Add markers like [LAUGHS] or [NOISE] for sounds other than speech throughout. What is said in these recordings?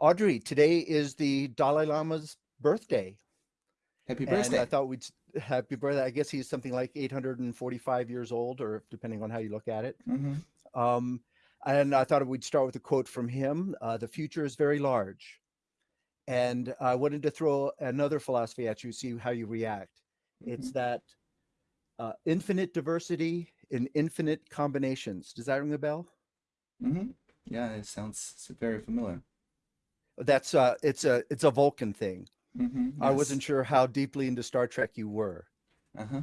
Audrey, today is the Dalai Lama's birthday. Happy birthday. And I thought we'd happy birthday. I guess he's something like 845 years old, or depending on how you look at it. hmm Um, and I thought we'd start with a quote from him. Uh, the future is very large. And I wanted to throw another philosophy at you, see how you react. It's that uh, infinite diversity in infinite combinations. Does that ring a bell? hmm Yeah, it sounds very familiar. That's uh, it's a it's a Vulcan thing. hmm I wasn't sure how deeply into Star Trek you were. Uh-huh.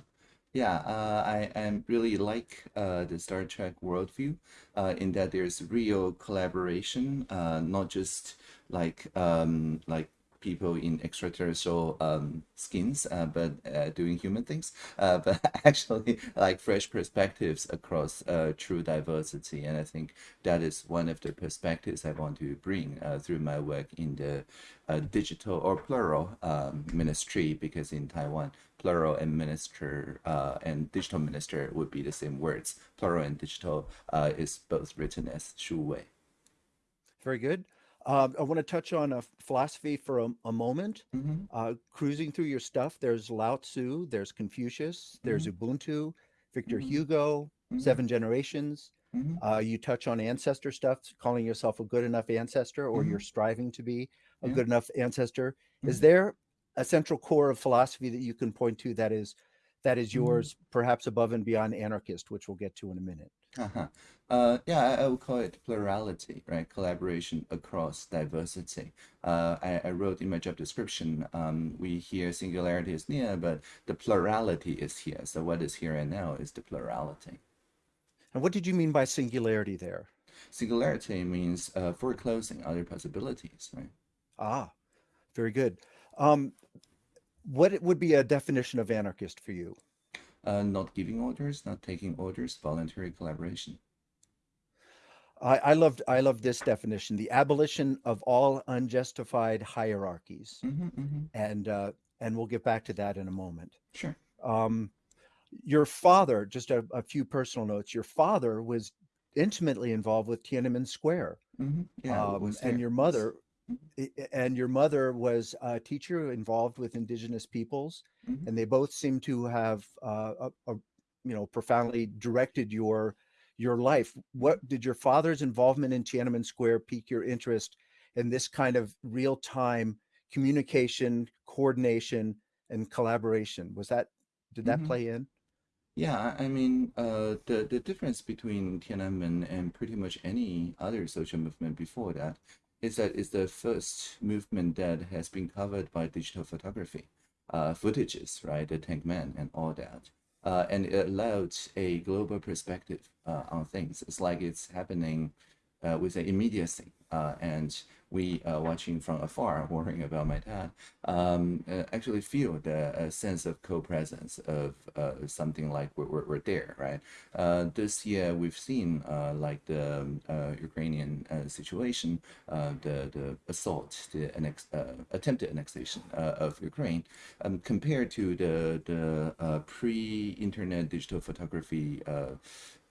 Yeah, uh, I am really like uh, the Star Trek worldview uh, in that there's real collaboration, uh, not just like um, like people in extraterrestrial um, skins, uh, but uh, doing human things, uh, [LAUGHS] but actually like fresh perspectives across uh, true diversity. And I think that is one of the perspectives I want to bring uh, through my work in the uh, digital or plural um, ministry, because in Taiwan, plural and minister and digital minister would be the same words. Plural and digital is both written as Shu Wei. Very good. Um, I want to touch on a philosophy for a, a moment. hmm Uh, cruising through your stuff, there's Lao Tzu, there's Confucius, there's Ubuntu, Victor Mhm. Hugo, Mhm. Seven Generations. hmm Uh, you touch on ancestor stuff, calling yourself a good enough ancestor, or you're striving to be a Yeah. good enough ancestor. Is there a central core of philosophy that you can point to that is that is yours, perhaps above and beyond anarchist, which we'll get to in a minute? Uh-huh. Uh, yeah, I, I would call it plurality, right? Collaboration across diversity. Uh, I, I wrote in my job description, um, we hear singularity is near, but the plurality is here. So what is here and now is the plurality. And what did you mean by singularity there? Singularity means uh, foreclosing other possibilities, right? Ah, very good. Um, what would be a definition of anarchist for you? Uh, not giving orders, not taking orders, voluntary collaboration. I, I loved I love this definition: the abolition of all unjustified hierarchies. hmm hmm And uh, and we'll get back to that in a moment. Sure. Um, your father, just a, a few personal notes. Your father was intimately involved with Tiananmen Square, hmm Yeah, um, was and your mother, and your mother was a teacher involved with indigenous peoples, Mhm. and they both seem to have uh, a, a, you know profoundly directed your your life. What did your father's involvement in Tiananmen Square pique your interest in this kind of real time communication, coordination, and collaboration? Was that did that Mhm. play in? Yeah, I I mean, uh, the the difference between Tiananmen and pretty much any other social movement before that is that it's the first movement that has been covered by digital photography, uh, footages, right? The Tank Man and all that. Uh, and it allowed a global perspective uh, on things. It's like it's happening uh, with an immediacy. Uh, and we uh, watching from afar, [LAUGHS] worrying about my dad, um, uh, actually feel the sense of co-presence of something like we're, we're, there, right? This year we've seen like the um, Ukrainian situation, the the assault, the annex, attempted annexation of Ukraine, um, compared to the the pre-internet digital photography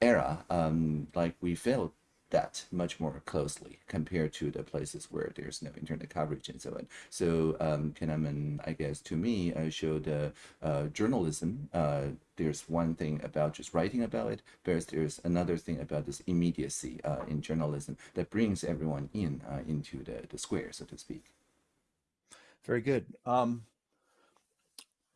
era, um, like we felt that much more closely compared to the places where there's no internet coverage and so on. So um, Tiananmen, I guess, to me, uh, showed uh, uh, journalism. Uh, there's one thing about just writing about it, whereas there's another thing about this immediacy uh, in journalism that brings everyone in uh, into the, the square, so to speak. Very good. Um,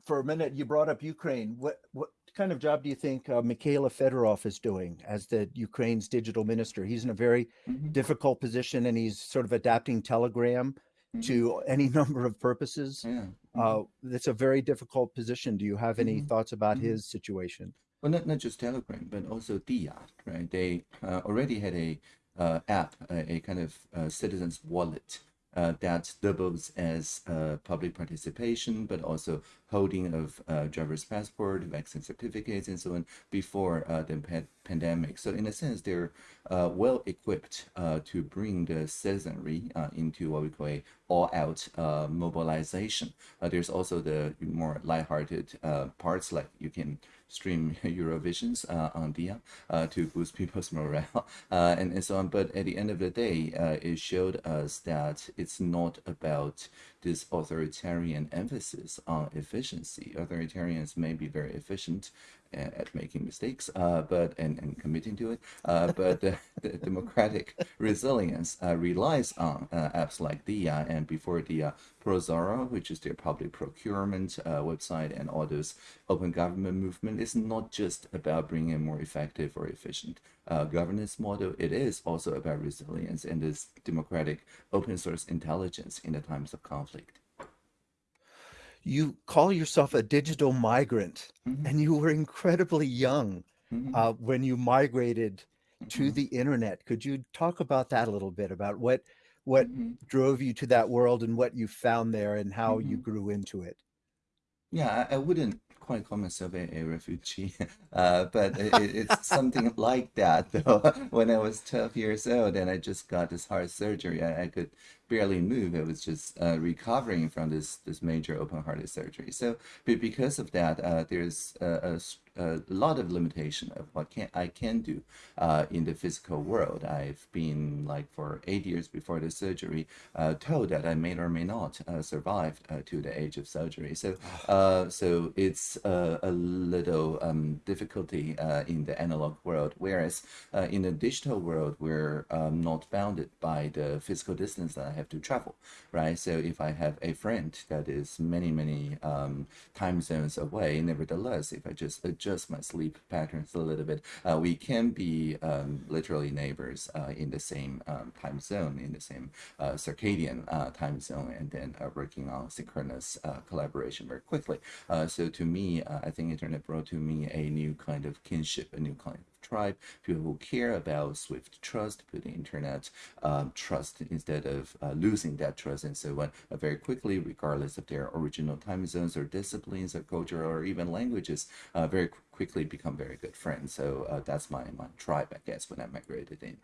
for a minute, you brought up Ukraine. What what kind of job do you think uh, Mykhailo Fedorov is doing as the Ukraine's digital minister? He's in a very Mhm, difficult position, and he's sort of adapting Telegram mhm. to any [LAUGHS] number of purposes. Yeah. mhm. Uh, it's a very difficult position. Do you have any Mhm, thoughts about mhm. his situation? Well, not, not just Telegram, but also Dia, right? They uh, already had a uh, app, a, a kind of uh, citizens wallet uh, that doubles as uh, public participation, but also holding of uh, driver's passport, vaccine certificates, and so on before uh, the pa- pandemic. So in a sense, they're uh, well equipped uh, to bring the citizenry into what we call a all-out mobilization. There's also the more lighthearted parts like you can stream [LAUGHS] Eurovisions uh, on Dia uh, to boost people's [LAUGHS] morale uh, and, and so on. But at the end of the day, it showed us that it's not about this authoritarian emphasis on efficiency. Authoritarians may be very efficient at making mistakes, uh, but and, and committing to it. Uh, [LAUGHS] but the, the, democratic resilience uh, relies on apps like Dia and before Dia, ProZorro, which is their public procurement website, and all those open government movement. is not just about bringing a more effective or efficient governance model. It is also about resilience and this democratic open source intelligence in the times of conflict you call yourself a digital migrant mm-hmm. and you were incredibly young mm-hmm. uh, when you migrated to mm-hmm. the internet could you talk about that a little bit about what what mm-hmm. drove you to that world and what you found there and how you mm-hmm. grew into it yeah i, I wouldn't quite call myself a, a refugee, [LAUGHS] uh, but it, it's something [LAUGHS] like that. Though [LAUGHS] when I was 12 years old and I just got this heart surgery, I, I could barely move. I was just uh, recovering from this this major open hearted surgery. So, but because of that, uh, there's a, a, a, lot of limitation of what can I can do uh, in the physical world. I've been like for eight years before the surgery uh, told that I may or may not uh, survive uh, to the age of surgery. So, [SIGHS] so it's a little um, difficulty in the analog world, whereas in the digital world, we're um, not bounded by the physical distance that I have to travel, right? So if I have a friend that is many, many um, time zones away, nevertheless, if I just adjust my sleep patterns a little bit, uh, we can be um, literally neighbors uh, in the same um, time zone, in the same uh, circadian uh, time zone, and then uh, working on synchronous uh, collaboration very quickly. so to me, I think internet brought to me a new kind of kinship, a new kind tribe, people who care about Swift trust, put the internet um, trust instead of uh, losing that trust and so on uh, very quickly, regardless of their original time zones or disciplines or culture or even languages, uh, very quickly become very good friends. So uh, that's my, my tribe, I guess, when I migrated in.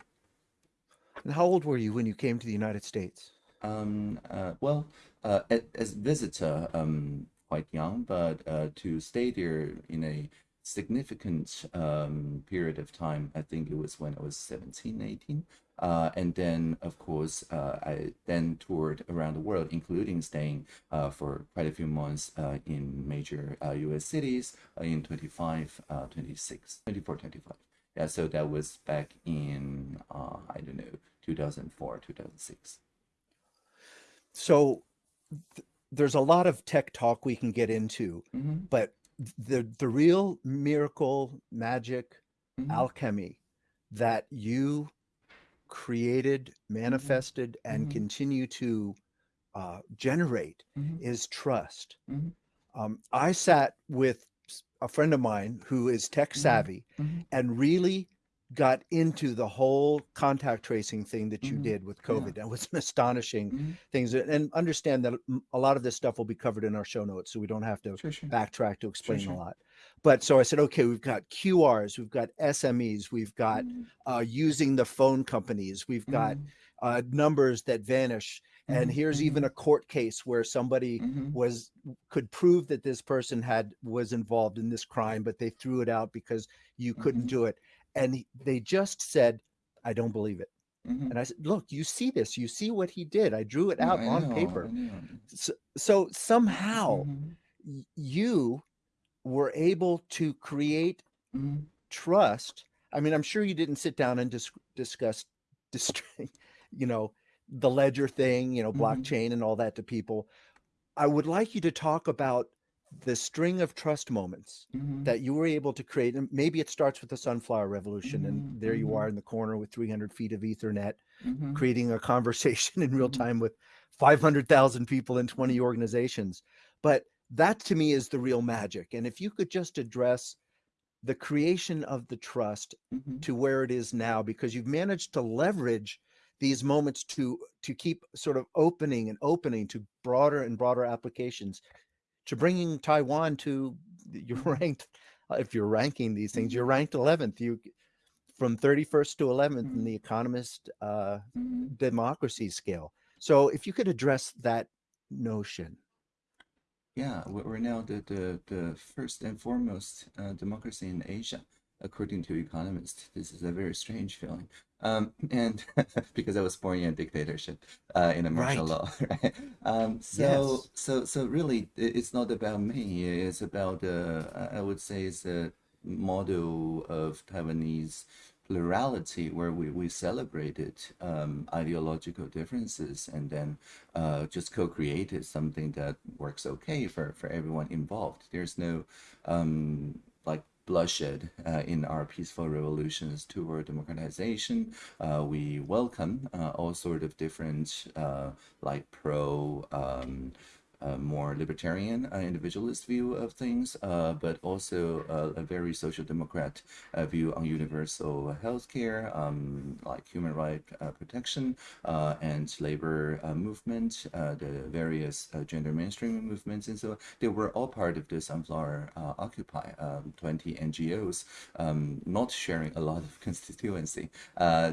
And how old were you when you came to the United States? Um, uh, well, uh, as visitor, um, quite young, but to stay there in a significant um, period of time. I think it was when I was 17, 18. Uh, and then, of course, uh, I then toured around the world, including staying uh, for quite a few months uh, in major US uh, cities uh, in 25, 26, 24, 25. Yeah, so that was back in, I don't know, 2004, 2006. So th there's a lot of tech talk we can get into, mm -hmm. but the the real miracle magic mm-hmm. alchemy that you created mm-hmm. manifested mm-hmm. and continue to uh, generate mm-hmm. is trust mm-hmm. um, i sat with a friend of mine who is tech savvy and really got into the whole contact tracing thing that you mm -hmm. did with COVID. Yeah. That was an astonishing mm -hmm. things. And understand that a lot of this stuff will be covered in our show notes, so we don't have to sure, sure. backtrack to explain sure, a lot. But so I said, okay, we've got QRs, we've got SMEs, we've got mm -hmm. uh, using the phone companies, we've got mm-hmm. uh, numbers that vanish. And mm-hmm. here's even mm-hmm. a court case where somebody was could prove that this person had was involved in this crime, but they threw it out because you couldn't do it and he, they just said, I don't believe it. Mm-hmm. And I said, look, you see this, you see what he did. I drew it out on paper. So, so, somehow mm-hmm. you were able to create mm-hmm. trust. I mean, I'm sure you didn't sit down and dis- discuss, [LAUGHS] dis- you know, the ledger thing, you know, mm-hmm. blockchain and all that to people. I would like you to talk about the string of trust moments mm-hmm. that you were able to create and maybe it starts with the sunflower revolution mm-hmm. and there you mm-hmm. are in the corner with 300 feet of ethernet mm-hmm. creating a conversation [LAUGHS] in real mm-hmm. time with 500,000 people in 20 organizations but that to me is the real magic and if you could just address the creation of the trust mm-hmm. to where it is now because you've managed to leverage these moments to to keep sort of opening and opening to broader and broader applications to bringing Taiwan to you're mm-hmm. ranked uh, if you're ranking these things you're mm-hmm. ranked 11th you from 31st to 11th mm -hmm. in mm-hmm. the economist uh, democracy scale so if you could address that notion Yeah, we- we're now the, the, the first and foremost uh, democracy in Asia, according to economists. This is a very strange feeling. Um, and [LAUGHS] because I was born in a dictatorship uh, in a martial Right. law, [LAUGHS] right? Um, so, Yes. so, so really, it's not about me. It's about, uh, I would say, it's a model of Taiwanese plurality where we, we celebrated um, ideological differences and then uh, just co-created something that works okay for, for everyone involved. There's no um, bloodshed uh, in our peaceful revolutions toward democratization. Uh, we welcome uh, all sort of different uh, like pro um, uh, more libertarian, uh, individualist view of things, uh, but also uh, a very social democrat uh, view on universal healthcare, um, like human right uh, protection, uh, and labor movement, the various gender mainstreaming movements, and so on. They were all part of the Sunflower Occupy, um, 20 NGOs, um, not sharing a lot of [LAUGHS] constituency,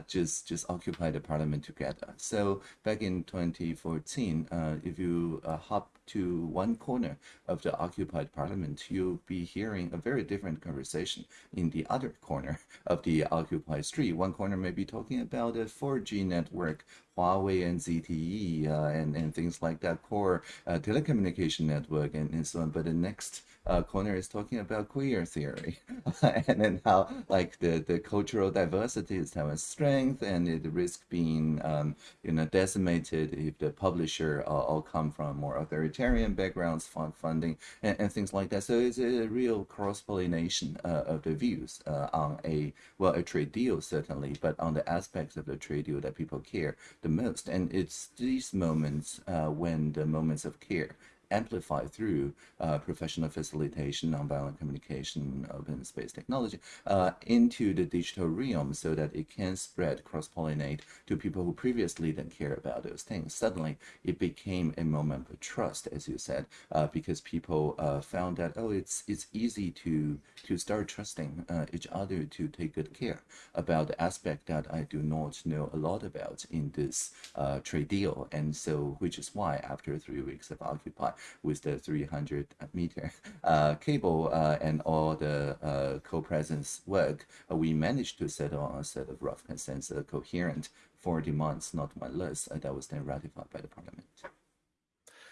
just just occupy the parliament together. So back in 2014, uh, if you hop to one corner of the occupied parliament, you'll be hearing a very different conversation in the other corner of the occupied street. One corner may be talking about a 4G network, Huawei and ZTE, uh, and, and things like that, core uh, telecommunication network, and, and so on. But the next uh, corner is talking about queer theory [LAUGHS] and then how like the, the cultural diversity is Taiwan's strength and it risk being um, you know decimated if the publisher uh, all come from more authoritarian backgrounds fund funding and, and things like that. So it's a real cross-pollination uh, of the views uh, on a well a trade deal certainly but on the aspects of the trade deal that people care the most. And it's these moments uh, when the moments of care amplify through uh, professional facilitation, nonviolent communication, open space technology uh, into the digital realm so that it can spread, cross-pollinate to people who previously didn't care about those things. Suddenly, it became a moment of trust, as you said, uh, because people uh, found that, oh, it's it's easy to to start trusting uh, each other to take good care about the aspect that I do not know a lot about in this uh, trade deal. And so, which is why after three weeks of Occupy, with the 300 meter [LAUGHS] uh, cable uh, and all the uh, co-presence work, uh, we managed to settle on a set of rough consensus, coherent for demands, not one less, uh, that was then ratified by the parliament.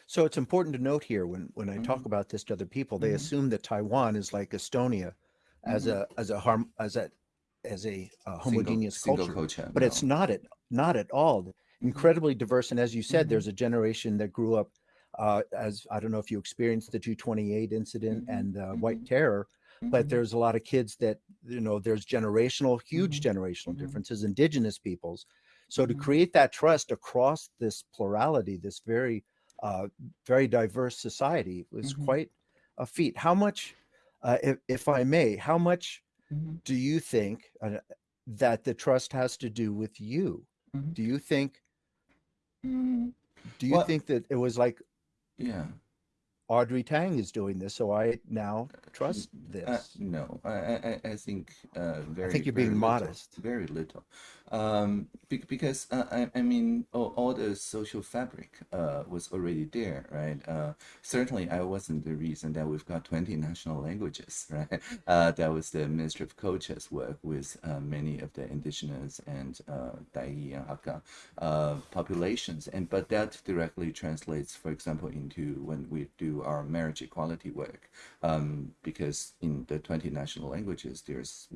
So it's important to note here when when I talk Mhm. about this to other people, they Mhm. assume that Taiwan is like Estonia as Mhm. a as a harm as a as a Single, homogeneous single culture, culture, but it's not at not at all. Mhm. Incredibly diverse, and as you said, Mhm. there's a generation that grew up uh, as I don't know if you experienced the 228 incident Mhm. and uh. White Terror, but Mhm. there's a lot of kids that you know there's generational, huge generational differences, indigenous peoples. So to create that trust across this plurality, this very uh, very diverse society was quite a feat. How much, uh, if, if I may, how much do you think uh, that the trust has to do with you? Do you think do you Well, think that it was like yeah. Audrey Tang is doing this, so I now trust Uh, this? no, I, I, I think uh, I think you're very being little, modest. very little. Um, be, because uh, I, I mean, all, all the social fabric uh, was already there, right? Uh, certainly, I wasn't the reason that we've got 20 national languages, [LAUGHS] right? Uh, that was the Ministry of Culture's work with uh, many of the indigenous and uh, Dai and Hakka uh, populations, and but that directly translates, for example, into when we do our marriage equality work, um, because in the 20 national languages, there's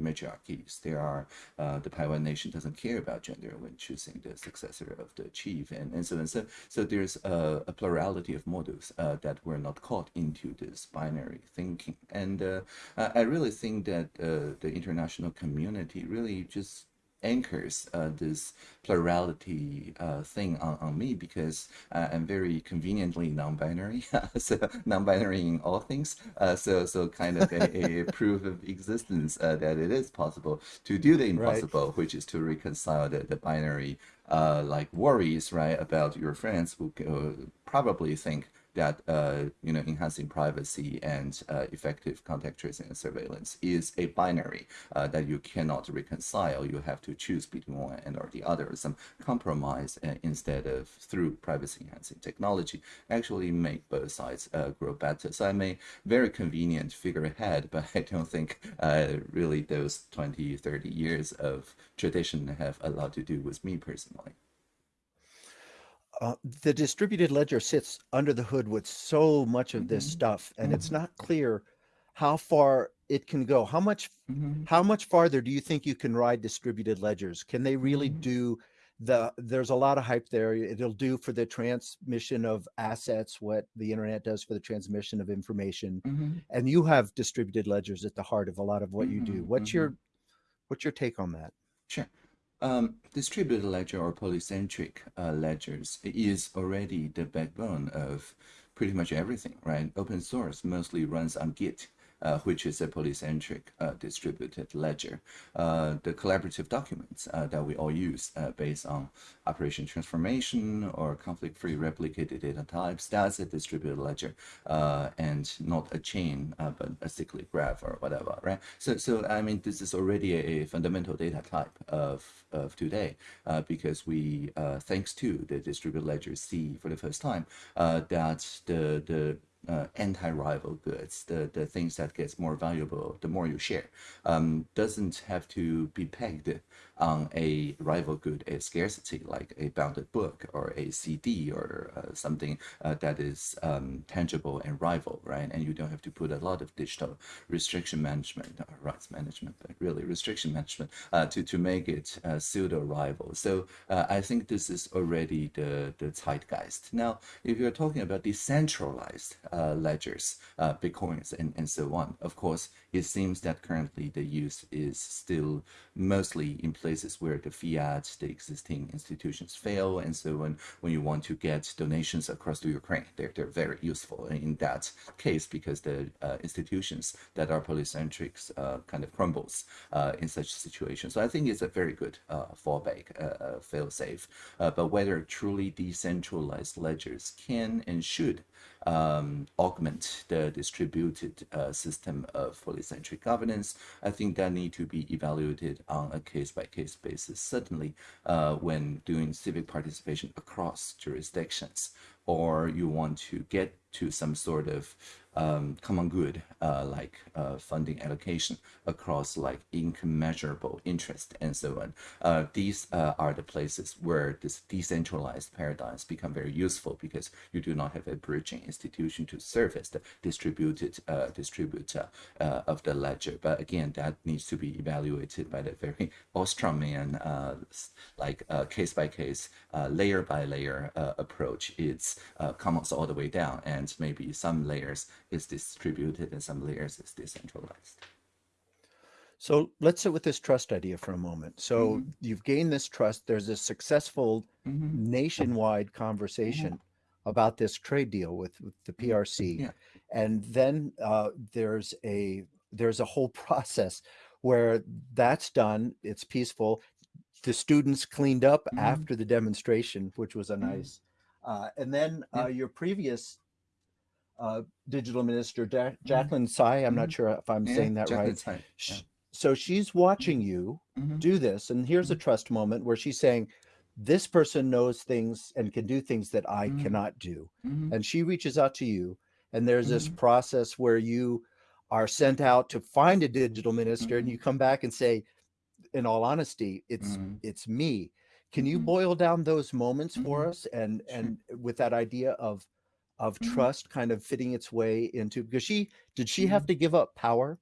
matriarchies. There are the Taiwan nation doesn't care about gender when choosing the successor of the chief, and, and so on. So, so there's a, a plurality of models uh, that were not caught into this binary thinking, and uh, I I really think that uh, the international community really just anchors uh, this plurality uh, thing on, on me because uh, I'm very conveniently non-binary, [LAUGHS] so non-binary in all things. Uh, so so kind of a, a [LAUGHS] proof of existence uh, that it is possible to do the Right. impossible, which is to reconcile the, the binary uh, like worries right about your friends who uh, probably think that uh, you know enhancing privacy and uh, effective contact tracing and surveillance is a binary uh, that you cannot reconcile. You have to choose between one and or the other. Some compromise instead of through privacy enhancing technology actually make both sides grow better. So I may very convenient figure ahead, [LAUGHS] but I don't think really those 20, 30 years of tradition have a lot to do with me personally. Uh, the distributed ledger sits under the hood with so much of this Mhm. stuff, and it's Mhm. not clear how far it can go. How much Mhm. how much farther do you think you can ride distributed ledgers? Can they really Mhm. do the there's a lot of hype there. It'll do for the transmission of assets what the internet does for the transmission of information. Mhm. And you have distributed ledgers at the heart of a lot of what you do. What's your what's your take on that? Sure. Um, distributed ledger or polycentric uh, ledgers is already the backbone of pretty much everything, right? Open source mostly runs on Git, uh, which is a polycentric uh, distributed ledger. Uh, the collaborative documents uh, that we all use uh, based on operation transformation or conflict-free replicated data types, that's a distributed ledger and not a chain, but a cyclic graph or whatever, right? So, so I mean, this is already a, fundamental data type of, of today because we, thanks to the distributed ledger, see for the first time that the, the uh, anti-rival goods, the, the things that gets more valuable the more you share, um, doesn't have to be pegged on a rival good, a scarcity like a bounded book or a CD or uh, something uh, that is um, tangible and rival, right? And you don't have to put a lot of digital restriction management or rights management, but really restriction management uh, to, to make it uh, pseudo rival. So uh, I think this is already the, the zeitgeist. Now, if you're talking about decentralized uh, ledgers, uh, bitcoins, and, and so on, of course, it seems that currently the use is still mostly in places where the fiat, the existing institutions fail. And so when, when you want to get donations across to Ukraine, they're, they're very useful in that case because the uh, institutions that are polycentric uh, kind of crumbles uh, in such situations. So I think it's a very good uh, fallback, uh, uh, fail safe. Uh, but whether truly decentralized ledgers can and should um, augment the distributed uh, system of polycentric governance, I think that need to be evaluated on a case-by-case basis. Certainly, uh, when doing civic participation across jurisdictions, or you want to get to some sort of um, common good, uh, like uh, funding allocation across like income measurable interest and so on. Uh, these uh, are the places where this decentralized paradigms become very useful because you do not have a bridging institution to service the distributed uh, distributor uh, of the ledger. But again, that needs to be evaluated by the very Ostromanian, uh, like case by case, layer by layer approach. It's comes all the way down, and maybe some layers is distributed and some layers is decentralized. So let's sit with this trust idea for a moment. So Mhm. you've gained this trust. There's a successful Mhm. nationwide conversation about this trade deal with, with the PRC, Yeah. and then uh, there's a there's a whole [LAUGHS] process where that's done. It's peaceful. The students cleaned up Mhm. after the demonstration, which was a Mhm. nice. Uh, and then Yeah. uh, your previous uh, digital minister, ja- mm-hmm. Jacqueline Tsai, I'm not Mhm. sure if I'm Yeah, saying that Jacqueline right. Yeah. So she's watching you Mhm. do this. And here's a mm-hmm. trust moment where she's saying, This person knows things and can do things that I mm-hmm. cannot do. And she reaches out to you. And there's this process where you are sent out to find a digital minister and you come back and say, in all honesty, it's it's me. Can you boil down those moments for us and and with that idea of of Mhm. trust kind of fitting its way into because she did she have Mhm. to give up power?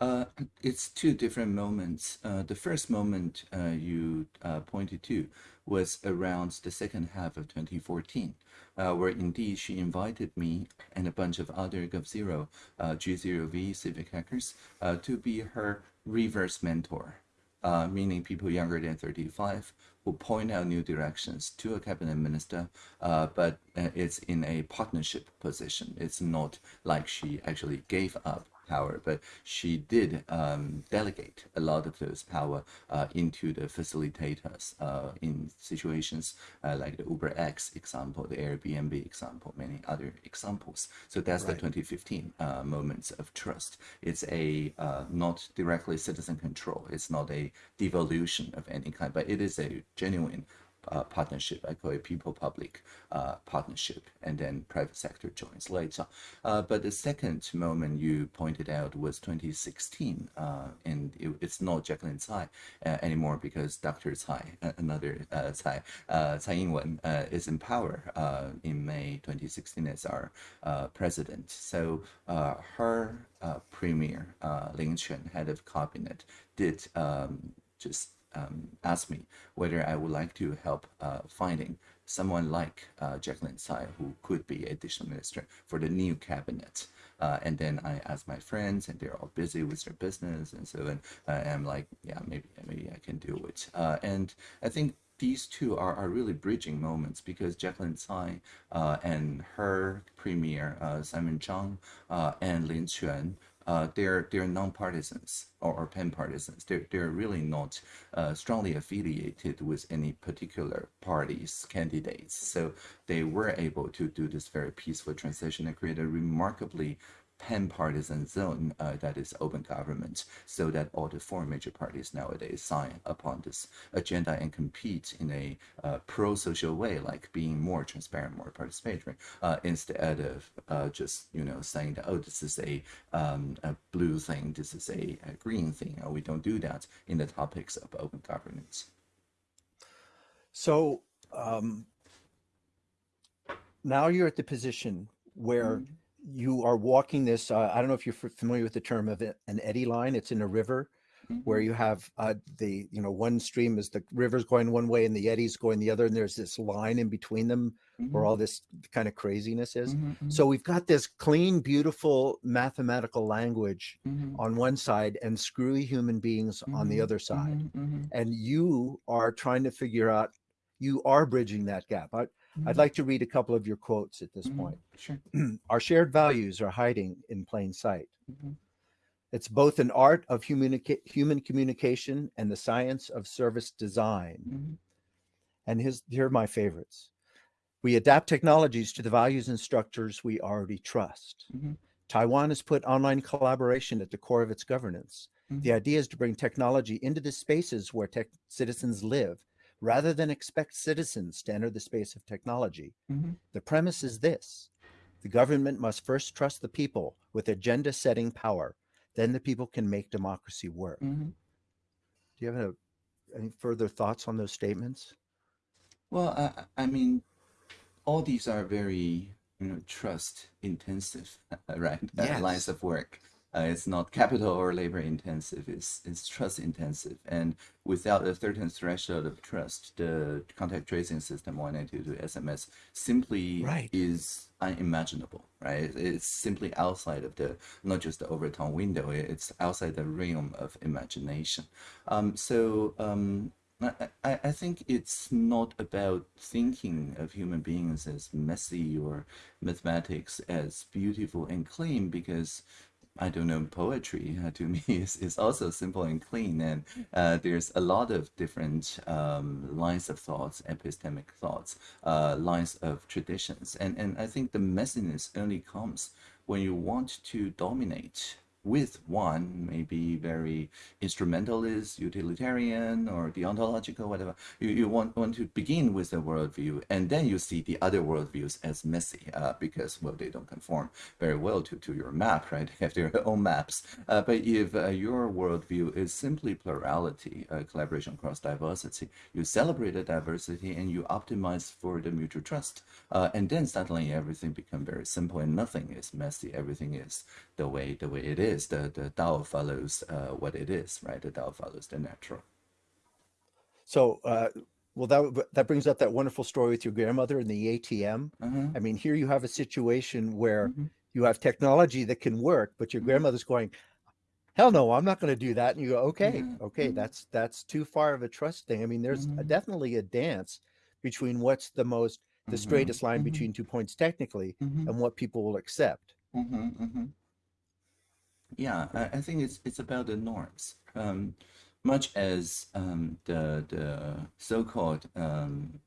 Uh, it's two different moments. Uh, the first moment uh, you uh, pointed to was around the second half of 2014, uh, where indeed she invited me and a bunch of other GovZero, uh, G0V civic hackers uh, to be her reverse mentor, uh, meaning people younger than 35 who point out new directions to a cabinet minister, uh, but uh, it's in a partnership position. It's not like she actually gave up power, but she did um, delegate a lot of those power uh, into the facilitators uh, in situations uh, like the Uber X example, the Airbnb example, many other examples. So that's Right. the 2015 uh, moments of trust. It's a uh, not directly citizen control. It's not a devolution of any kind, but it is a genuine uh, partnership. I call it people-public uh, partnership, and then private sector joins later. Uh, but the second moment you pointed out was 2016, uh, and it, it's not Jacqueline Tsai uh, anymore because Dr. Tsai, uh, another Tsai, Tsai Ing-wen, is in power in May 2016 as our president. So her premier, Lin Chuan, head of cabinet, did um, just um, asked me whether I would like to help uh, finding someone like uh, Jacqueline Tsai who could be a digital minister for the new cabinet. Uh, and then I asked my friends, and they're all busy with their business, and so then uh, I'm like, yeah, maybe maybe I can do it. Uh, and I think these two are, are really bridging moments because Jacqueline Tsai uh, and her premier uh, Simon Chang uh, and Lin Chuan uh, they're they're non-partisans or, or pan-partisans. They're they're really not uh, strongly affiliated with any particular party's candidates. So they were able to do this very peaceful transition and create a remarkably pan-partisan zone uh, that is open government so that all the four major parties nowadays sign upon this agenda and compete in a uh, pro-social way like being more transparent more participatory uh, instead of uh, just you know saying that oh this is a, um, a blue thing this is a, a green thing we don't do that in the topics of open governance So um, now you're at the position where Mhm. You are walking this. Uh, I don't know if you're familiar with the term of an eddy line. It's in a river where you have uh, the you know one stream is the river's going one way and the eddy's going the other, and there's this line in between them where all this kind of craziness is. Mhm, mhm, So we've got this clean, beautiful mathematical language on one side and screwy human beings on the other side. And you are trying to figure out, you are bridging that gap. I, I'd mhm, like to read a couple of your quotes at this mhm. point. Sure. [CLEARS THROAT] Our shared values are hiding in plain sight. Mhm, It's both an art of human communication and the science of service design. mhm, And his, here are my favorites. We adapt technologies to the values and structures we already trust. mhm, Taiwan has put online collaboration at the core of its governance. The mhm, idea is to bring technology into the spaces where tech citizens live rather than expect citizens to enter the space of technology. mhm. The premise is this the government must first trust the people with agenda setting power. Then the people can make democracy work. Mhm. Do you have a, any further thoughts on those statements? Well, I, I mean, all these are very, you know, trust intensive, [LAUGHS] right? Uh, lines of work. Uh, it's not capital or labor intensive. It's it's trust intensive, and without a certain threshold of trust, the contact tracing system 192 SMS simply Right. is unimaginable, right? It's simply outside of the not just the Overton window. It's outside the realm of imagination. Um, so um, I, I I think it's not about thinking of human beings as messy or mathematics as beautiful and clean because I don't know poetry uh, to me [LAUGHS] is, is also simple and clean and uh, there's a lot of different um, lines of thoughts epistemic thoughts uh, lines of traditions and and I think the messiness only comes when you want to dominate with one maybe very instrumentalist, utilitarian, or deontological, whatever. You, you want, want to begin with the worldview, and then you see the other worldviews as messy uh, because, well, they don't conform very well to, to your map, right? [LAUGHS] They have their own maps. Uh, but if uh, your worldview is simply plurality, uh, collaboration across diversity, you celebrate the diversity and you optimize for the mutual trust. Uh, and then suddenly everything becomes very simple and nothing is messy. Everything is the way the way it is. The the Tao follows uh, what it is, right? The Tao follows the natural. So, uh, well, that that brings up that wonderful story with your grandmother and the ATM. Uh-huh. I mean, here you have a situation where Mhm. you have technology that can work, but your Mhm. grandmother's going, "Hell no, I'm not going to do that." And you go, "Okay, Yeah, okay, mhm. that's that's too far of a trust thing." I mean, there's a- Mhm. definitely a dance between what's the most the Mhm, straightest line between two points technically and what people will accept. mhm, mhm. Yeah, I, I think it's it's about the norms. Um, much as um, the the so-called um,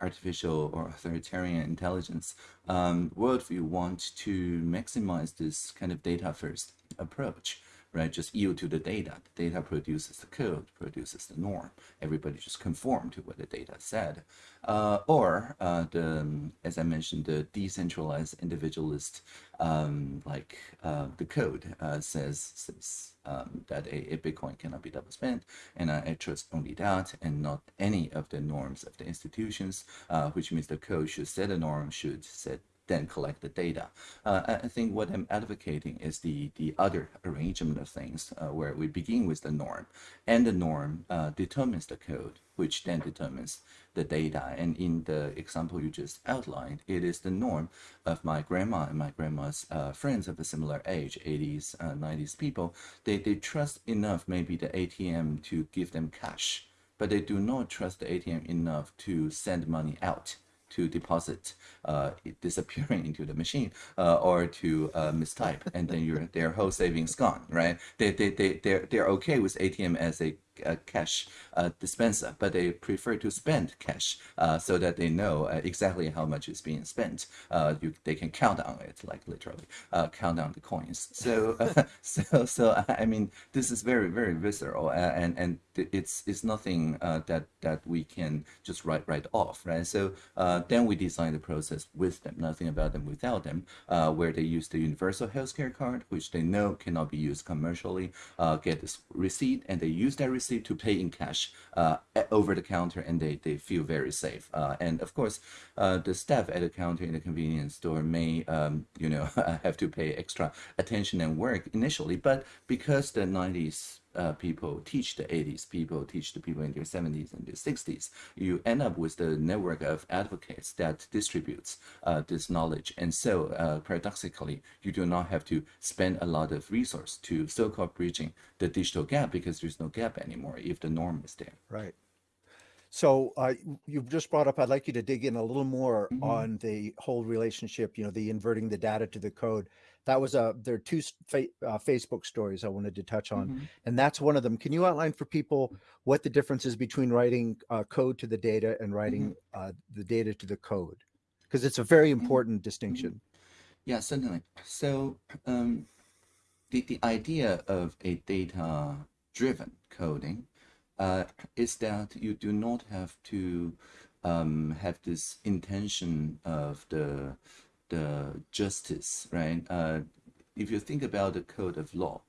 artificial or authoritarian intelligence um, worldview want to maximize this kind of data first approach right? Just yield to the data. The data produces the code, produces the norm. Everybody just conform to what the data said. Uh, or uh, the, as I mentioned, the decentralized individualist, um, like uh, the code uh, says, says um, that a, a, Bitcoin cannot be double spent, and I trust only that, and not any of the norms of the institutions, uh, which means the code should set a norm, should set then collect the data. Uh, I think what I'm advocating is the, the other arrangement of things uh, where we begin with the norm and the norm uh, determines the code, which then determines the data. And in the example you just outlined, it is the norm of my grandma and my grandma's uh, friends of a similar age, 80s, 90s uh, people. They, they trust enough maybe the ATM to give them cash, but they do not trust the ATM enough to send money out to deposit uh, disappearing [LAUGHS] into the machine uh, or to uh, mistype and then your their whole savings gone right? They, they, they, they're, they're okay with ATM as a uh, cash uh, dispenser, but they prefer to spend cash uh, so that they know uh, exactly how much is being spent. Uh, you, they can count on it, like literally uh, count on the coins. So, [LAUGHS] so, so I mean, this is very, very visceral, and and it's it's nothing that that we can just write right off, right? So then we design the process with them, nothing about them without them, where they use the universal healthcare card, which they know cannot be used commercially, get this receipt, and they use that receipt to pay in cash uh, over the counter and they, they feel very safe. Uh, and of course, uh, the staff at the counter in the convenience store may, um, you know, [LAUGHS] have to pay extra attention and work initially, but because the 90s uh, people teach the 80s people teach the people in their 70s and their 60s you end up with the network of advocates that distributes uh, this knowledge. And so uh, paradoxically you do not have to spend a lot of resource to so-called bridging the digital gap because there's no gap anymore if the norm is there. Right. So uh, you've just brought up, I'd like you to dig in a little more mm -hmm. on the whole relationship, you know, the inverting the data to the code that was a there are two fa uh, Facebook stories I wanted to touch on, mm -hmm. and that's one of them. Can you outline for people what the difference is between writing uh, code to the data and writing mm -hmm. uh, the data to the code? Because it's a very mm-hmm. important mm -hmm. distinction. Yeah, certainly. So um, the the idea of a data-driven coding uh, is that you do not have to um, have this intention of the the justice, right? Uh, if you think about the code of law,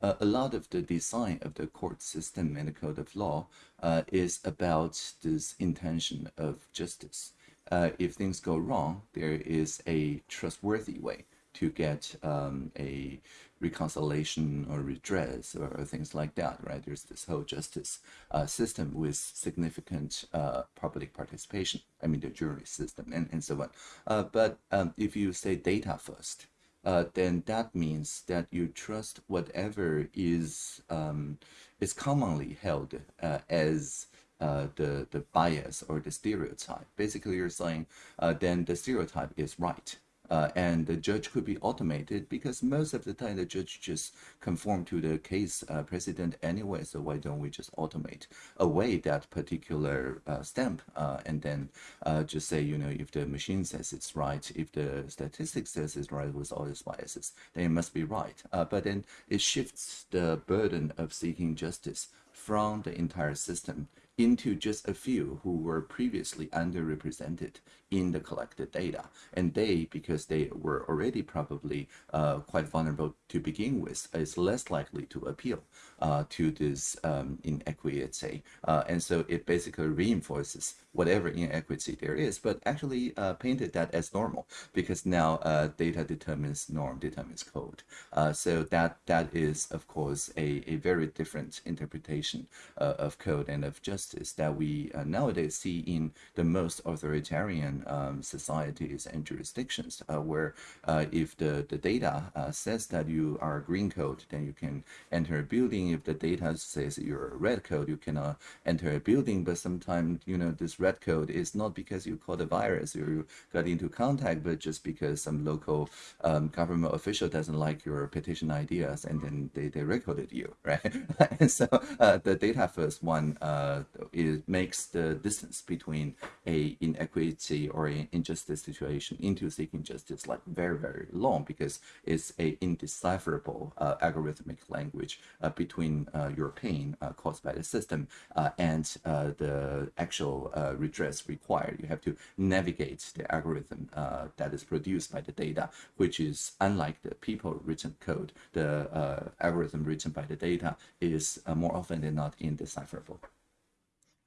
uh, a lot of the design of the court system and the code of law uh, is about this intention of justice. Uh, if things go wrong, there is a trustworthy way to get um, a reconciliation or redress or, or, things like that, right? There's this whole justice uh, system with significant uh, public participation. I mean, the jury system and, and so on. Uh, but um, if you say data first, uh, then that means that you trust whatever is um, is commonly held uh, as uh, the the bias or the stereotype. Basically, you're saying then the stereotype is right uh, and the judge could be automated because most of the time the judge just conform to the case uh, precedent anyway. So why don't we just automate away that particular uh, stamp uh, and then uh, just say, you know, if the machine says it's right, if the statistics says it's right with all its biases, then it must be right. Uh, but then it shifts the burden of seeking justice from the entire system into just a few who were previously underrepresented in the collected data. And they, because they were already probably uh, quite vulnerable to begin with, is less likely to appeal uh, to this um, inequity. Uh, and so it basically reinforces whatever inequity there is, but actually uh, painted that as normal because now uh, data determines norm, determines code. Uh, so that that is, of course, a, a very different interpretation of code and of justice that we nowadays see in the most authoritarian um, societies and jurisdictions uh, where uh, if the, the data uh, says that you are green code, then you can enter a building. If the data says you're a red code, you cannot enter a building. But sometimes, you know, this red code is not because you caught a virus or you got into contact, but just because some local um, government official doesn't like your petition ideas and then they, they recorded you, [LAUGHS] right? and so uh, the data first one uh, it makes the distance between a inequity or an injustice situation into seeking justice like very, very long because it's a indecipherable uh, algorithmic language uh, between uh, your pain uh, caused by the system and the actual redress required. You have to navigate the algorithm that is produced by the data, which is unlike the people written code, the algorithm written by the data is more often than not indecipherable.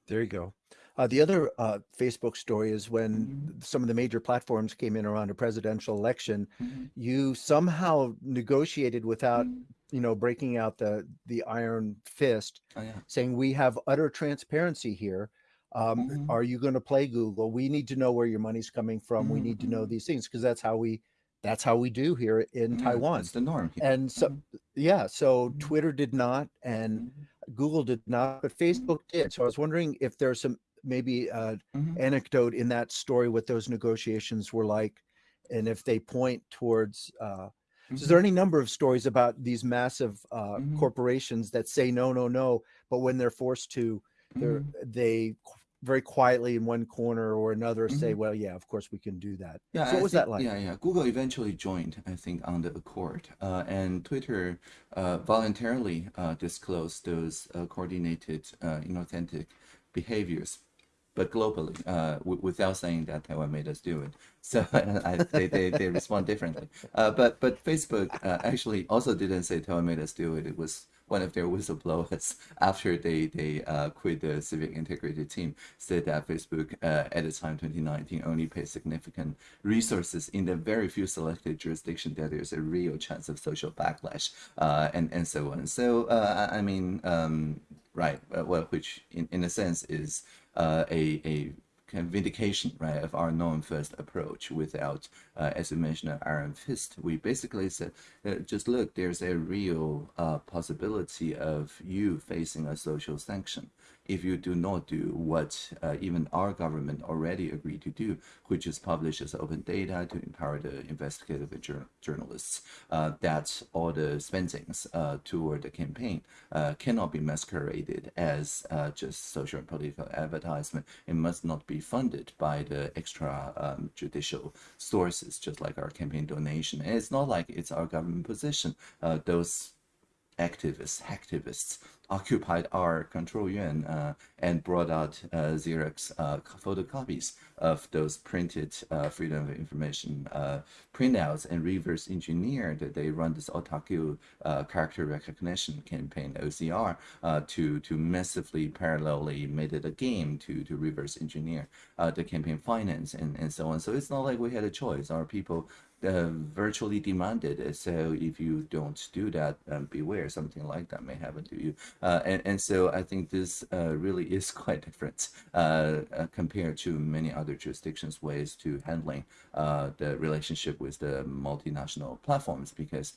There you go. Uh, the other uh, Facebook story is when mm -hmm. some of the major platforms came in around a presidential election, mm -hmm. you somehow negotiated without, mm -hmm. you know, breaking out the the iron fist, oh, yeah. saying we have utter transparency here. Um, mm-hmm. are you going to play Google? We need to know where your money's coming from. We need to know mm-hmm. these things because that's how we that's how we do here in yeah, Taiwan. It's the norm. And so, yeah, so Twitter did not, and Google did not, but Facebook did. So I was wondering if there's some maybe uh, mm-hmm. anecdote in that story what those negotiations were like, and if they point towards. Uh, mm-hmm. so is there any number of stories about these massive uh, mm-hmm. corporations that say no, no, no, but when they're forced to, they're mm-hmm. they very quietly in one corner or another say, mm-hmm. well, yeah, of course we can do that. Yeah, so what I was think, that like? Yeah, yeah. Google eventually joined, I think, on the accord, uh, and Twitter uh, voluntarily uh, disclosed those uh, coordinated, uh, inauthentic behaviors but globally, uh, without saying that Taiwan made us do it. [LAUGHS] So I, they, they, they respond differently. Uh, but but Facebook uh, actually also didn't say Taiwan made us do it. It was one of their whistleblowers [LAUGHS] after they they uh, quit the civic integrity team said that Facebook uh, at the time 2019 only paid significant resources in the very few selected jurisdictions that there's a real chance of social backlash uh, and and so on. So uh, I mean, um, right? well, which in in a sense is uh, a, a kind of vindication, right, of our known first approach without, uh, as you mentioned, an iron fist. We basically said, uh, just look, there's a real uh, possibility of you facing a social sanction if you do not do what uh, even our government already agreed to do, which is publish as open data to empower the investigative journalists, uh, that all the spendings uh, toward the campaign uh, cannot be masqueraded as uh, just social and political advertisement. It must not be funded by the extra um, judicial sources, just like our campaign donation. And it's not like it's our government position. Uh, those activists, hacktivists occupied our control yuan uh, and brought out uh, Xerox uh, photocopies of those printed uh, Freedom of Information uh, printouts and reverse engineered. That they run this otaku uh, character recognition campaign, OCR, to, to massively parallelly made it a game to, to reverse engineer the campaign finance and, and so on. So it's not like we had a choice. Our people uh, virtually demanded. So if you don't do that, um, beware, something like that may happen to you. Uh, and, and so I think this uh, really [LAUGHS] is quite different uh, uh, compared to many other jurisdictions' ways to handling uh, the relationship with the multinational platforms because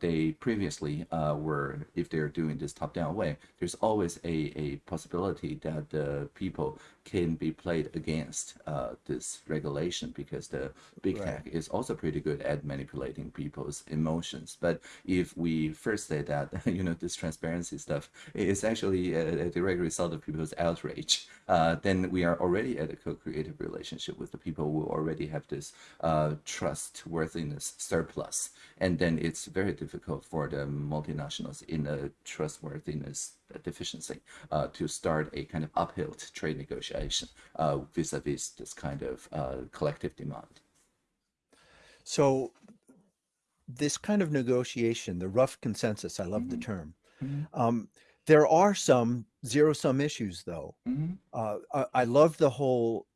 they previously were, if they're doing this top-down way, there's always a, a possibility that the people can be played against this regulation because the big right. tech is also pretty good at manipulating people's emotions. But if we first say that, [LAUGHS] you know, this transparency stuff is actually a, a direct result of people's outrage, uh, then we are already at a co-creative relationship with the people who already have this uh, trustworthiness surplus. And then it's very difficult for the multinationals in a trustworthiness deficiency uh, to start a kind of uphill trade negotiation uh, vis-a-vis -vis this kind of uh, collective demand. So this kind of negotiation, the rough consensus, I love mm -hmm. the mm-hmm. term. Mm -hmm. um, there are some zero sum issues though. Mm -hmm. uh, I, I, love the whole,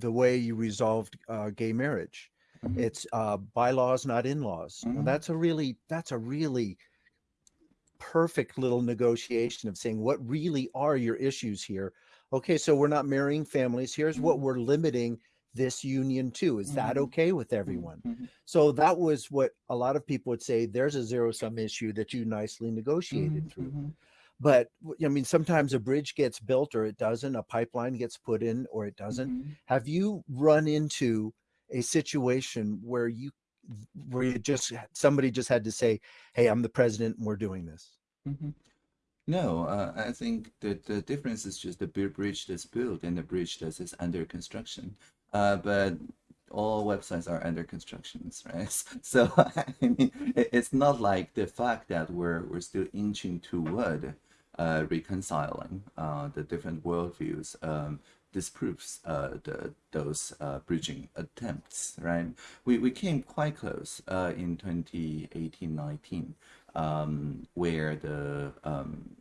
the way you resolved uh, gay marriage. Mm-hmm. It's uh, bylaws, not in-laws. Mm-hmm. That's a really, that's a really perfect little negotiation of saying what really are your issues here. Okay, so we're not marrying families. Here's what we're limiting this union too. Is that Mhm. okay with everyone? Mhm. So that was what a lot of people would say. There's a zero sum issue that you nicely negotiated through. But I mean, sometimes a bridge gets built or it doesn't, a pipeline gets put in or it doesn't. Have you run into a situation where you where you just somebody just had to say, "Hey, I'm the president and we're doing this." No, uh, I think that the difference is just the bridge that's built and the bridge that is under construction. Uh, but all websites are under constructions, right? [LAUGHS] So [LAUGHS] I mean, it's not like the fact that we're we're still inching toward uh, reconciling uh, the different worldviews um, disproves uh, the, those uh, bridging attempts, right? We, we came quite close uh, in 2018-19, um, where the um,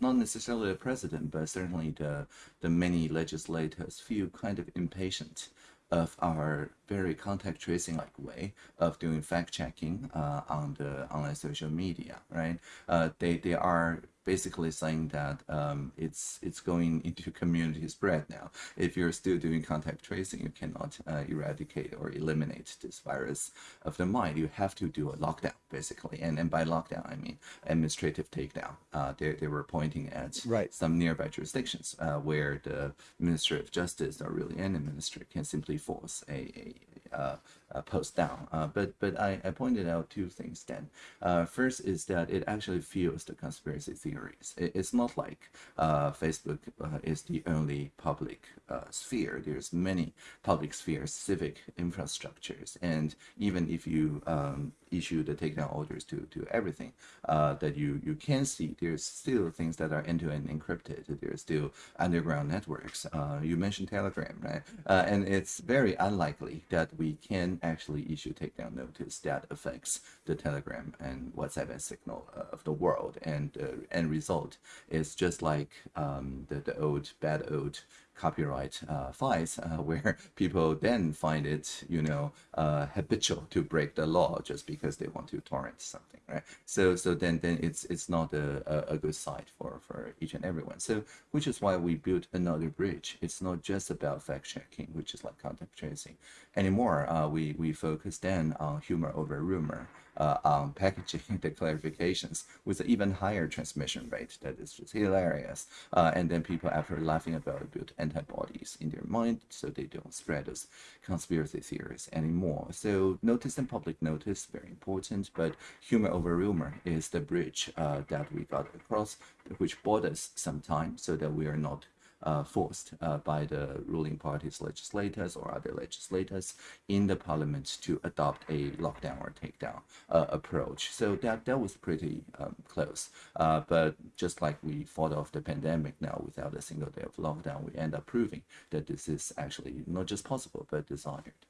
not necessarily the president, but certainly the the many legislators feel kind of impatient of our very contact tracing like way of doing fact checking uh, on the online social media, right? Uh, they they are basically saying that um, it's it's going into community spread now. If you're still doing contact tracing, you cannot uh, eradicate or eliminate this virus of the mind. You have to do a lockdown, basically. And and by lockdown, I mean administrative takedown. Uh, they they were pointing at Right. some nearby jurisdictions uh, where the Minister of Justice or really any minister can simply force a, a, uh, post down. Uh, but but I, I pointed out two things then. Uh, first is that it actually fuels the conspiracy theories. It, it's not like uh, Facebook uh, is the only public uh, sphere. There's many public spheres, civic infrastructures, and even if you um, issue the takedown orders to, to everything that you, you can see, there's still things that are end-to-end encrypted. There's still underground networks. You mentioned Telegram, right? And it's very unlikely that we can actually issue takedown notice that affects the Telegram and WhatsApp and Signal uh, of the world. And the end result is just like um, the, the old, bad old copyright uh, files uh, [LAUGHS] where people then find it, you know, uh, habitual to break the law just because they want to torrent something, right? So, so then, then it's it's not a, a, a good site for for each and everyone. So, which is why we built another bridge. It's not just about fact checking, which is like contact tracing, anymore. Uh, we we focus then on humor over rumor. Uh, on packaging [LAUGHS] the clarifications with an even higher transmission rate that is just hilarious. Uh, and then people, after laughing about it, build antibodies in their mind so they don't spread those conspiracy theories anymore. So notice and public notice, very important, but humor over rumor is the bridge uh, that we got across, which bought us some time so that we are not uh, forced uh, by the ruling party's legislators or other legislators in the parliament to adopt a lockdown or takedown uh, approach. So that that was pretty um, close. Uh, but just like we fought off the pandemic now without a single day of lockdown, we end up proving that this is actually not just possible but desired.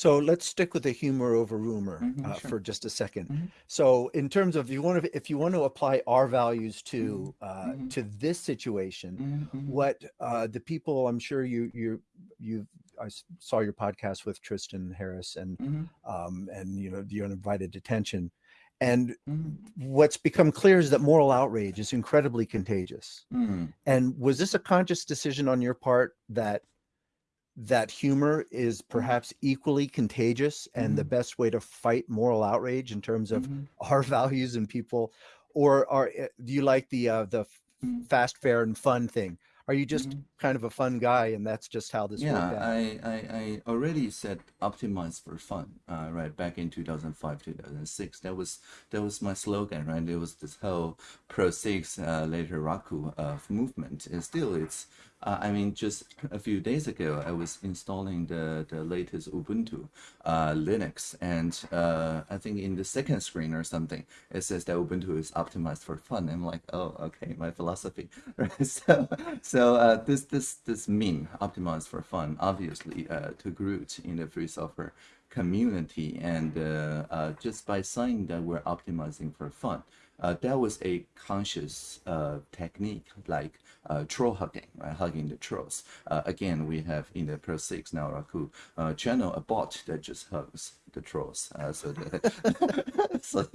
So let's stick with the humor over rumor Mhm, uh, sure. for just a 2nd Mhm. So, in terms of you want to, if you want to apply our values to uh, Mhm. to this situation, Mhm, mhm. what uh, the people I'm sure you you you I saw your podcast with Tristan Harris and Mhm, um, and you know the Undivided Attention, and what's become clear is that moral outrage is incredibly contagious. And was this a conscious decision on your part that that humor is perhaps equally contagious and the Mhm. best way to fight moral outrage in terms of Mhm. [LAUGHS] our values and people or are eh, do you like the uh, the Mhm. fast fair and fun thing are you just kind of a fun guy and that's just how this Yeah, worked out I, I, I already said optimize for fun, uh, right? Back in 2005, 2006. That was that was my slogan, right? There was this whole Perl 6, uh, later Raku uh, movement. And still, it's, uh, I mean, just a few days ago, I was installing the, the latest Ubuntu uh, Linux. And uh, I think in the second screen or something, it says that Ubuntu is optimized for fun. I'm like, oh, okay, my philosophy. Right? [LAUGHS] So, so uh, this this this meme, optimized for fun, obviously uh, took root in the free software community, and uh, just by saying that we're optimizing for fun, uh, that was a conscious uh, technique, like uh, troll hugging, right? Hugging the trolls. Uh, again, we have in the Perl 6 now Raku uh, channel a bot that just hugs the trolls. Uh, so the, [LAUGHS] so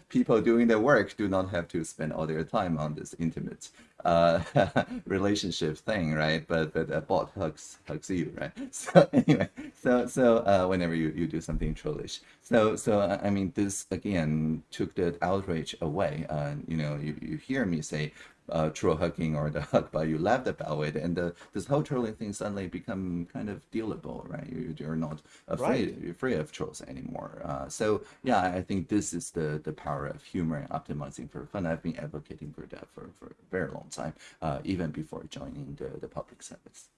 [LAUGHS] people doing the work do not have to spend all their time on this intimate uh, [LAUGHS] relationship thing, right? But but a bot hugs hugs you, right? [LAUGHS] So anyway, so so uh, whenever you, you do something trollish, so so I mean this again took the outrage away. Uh, you know, you, you hear me say uh, troll hugging or the [LAUGHS] hug but you laughed about it, and the, this whole trolling thing suddenly become kind of dealable, right? You, you're not afraid right. You're afraid of trolls anymore. Uh, so yeah, I think this is the the power of humor and optimizing for fun. I've been advocating for that for, for a very long time, uh, even before joining the, the public service.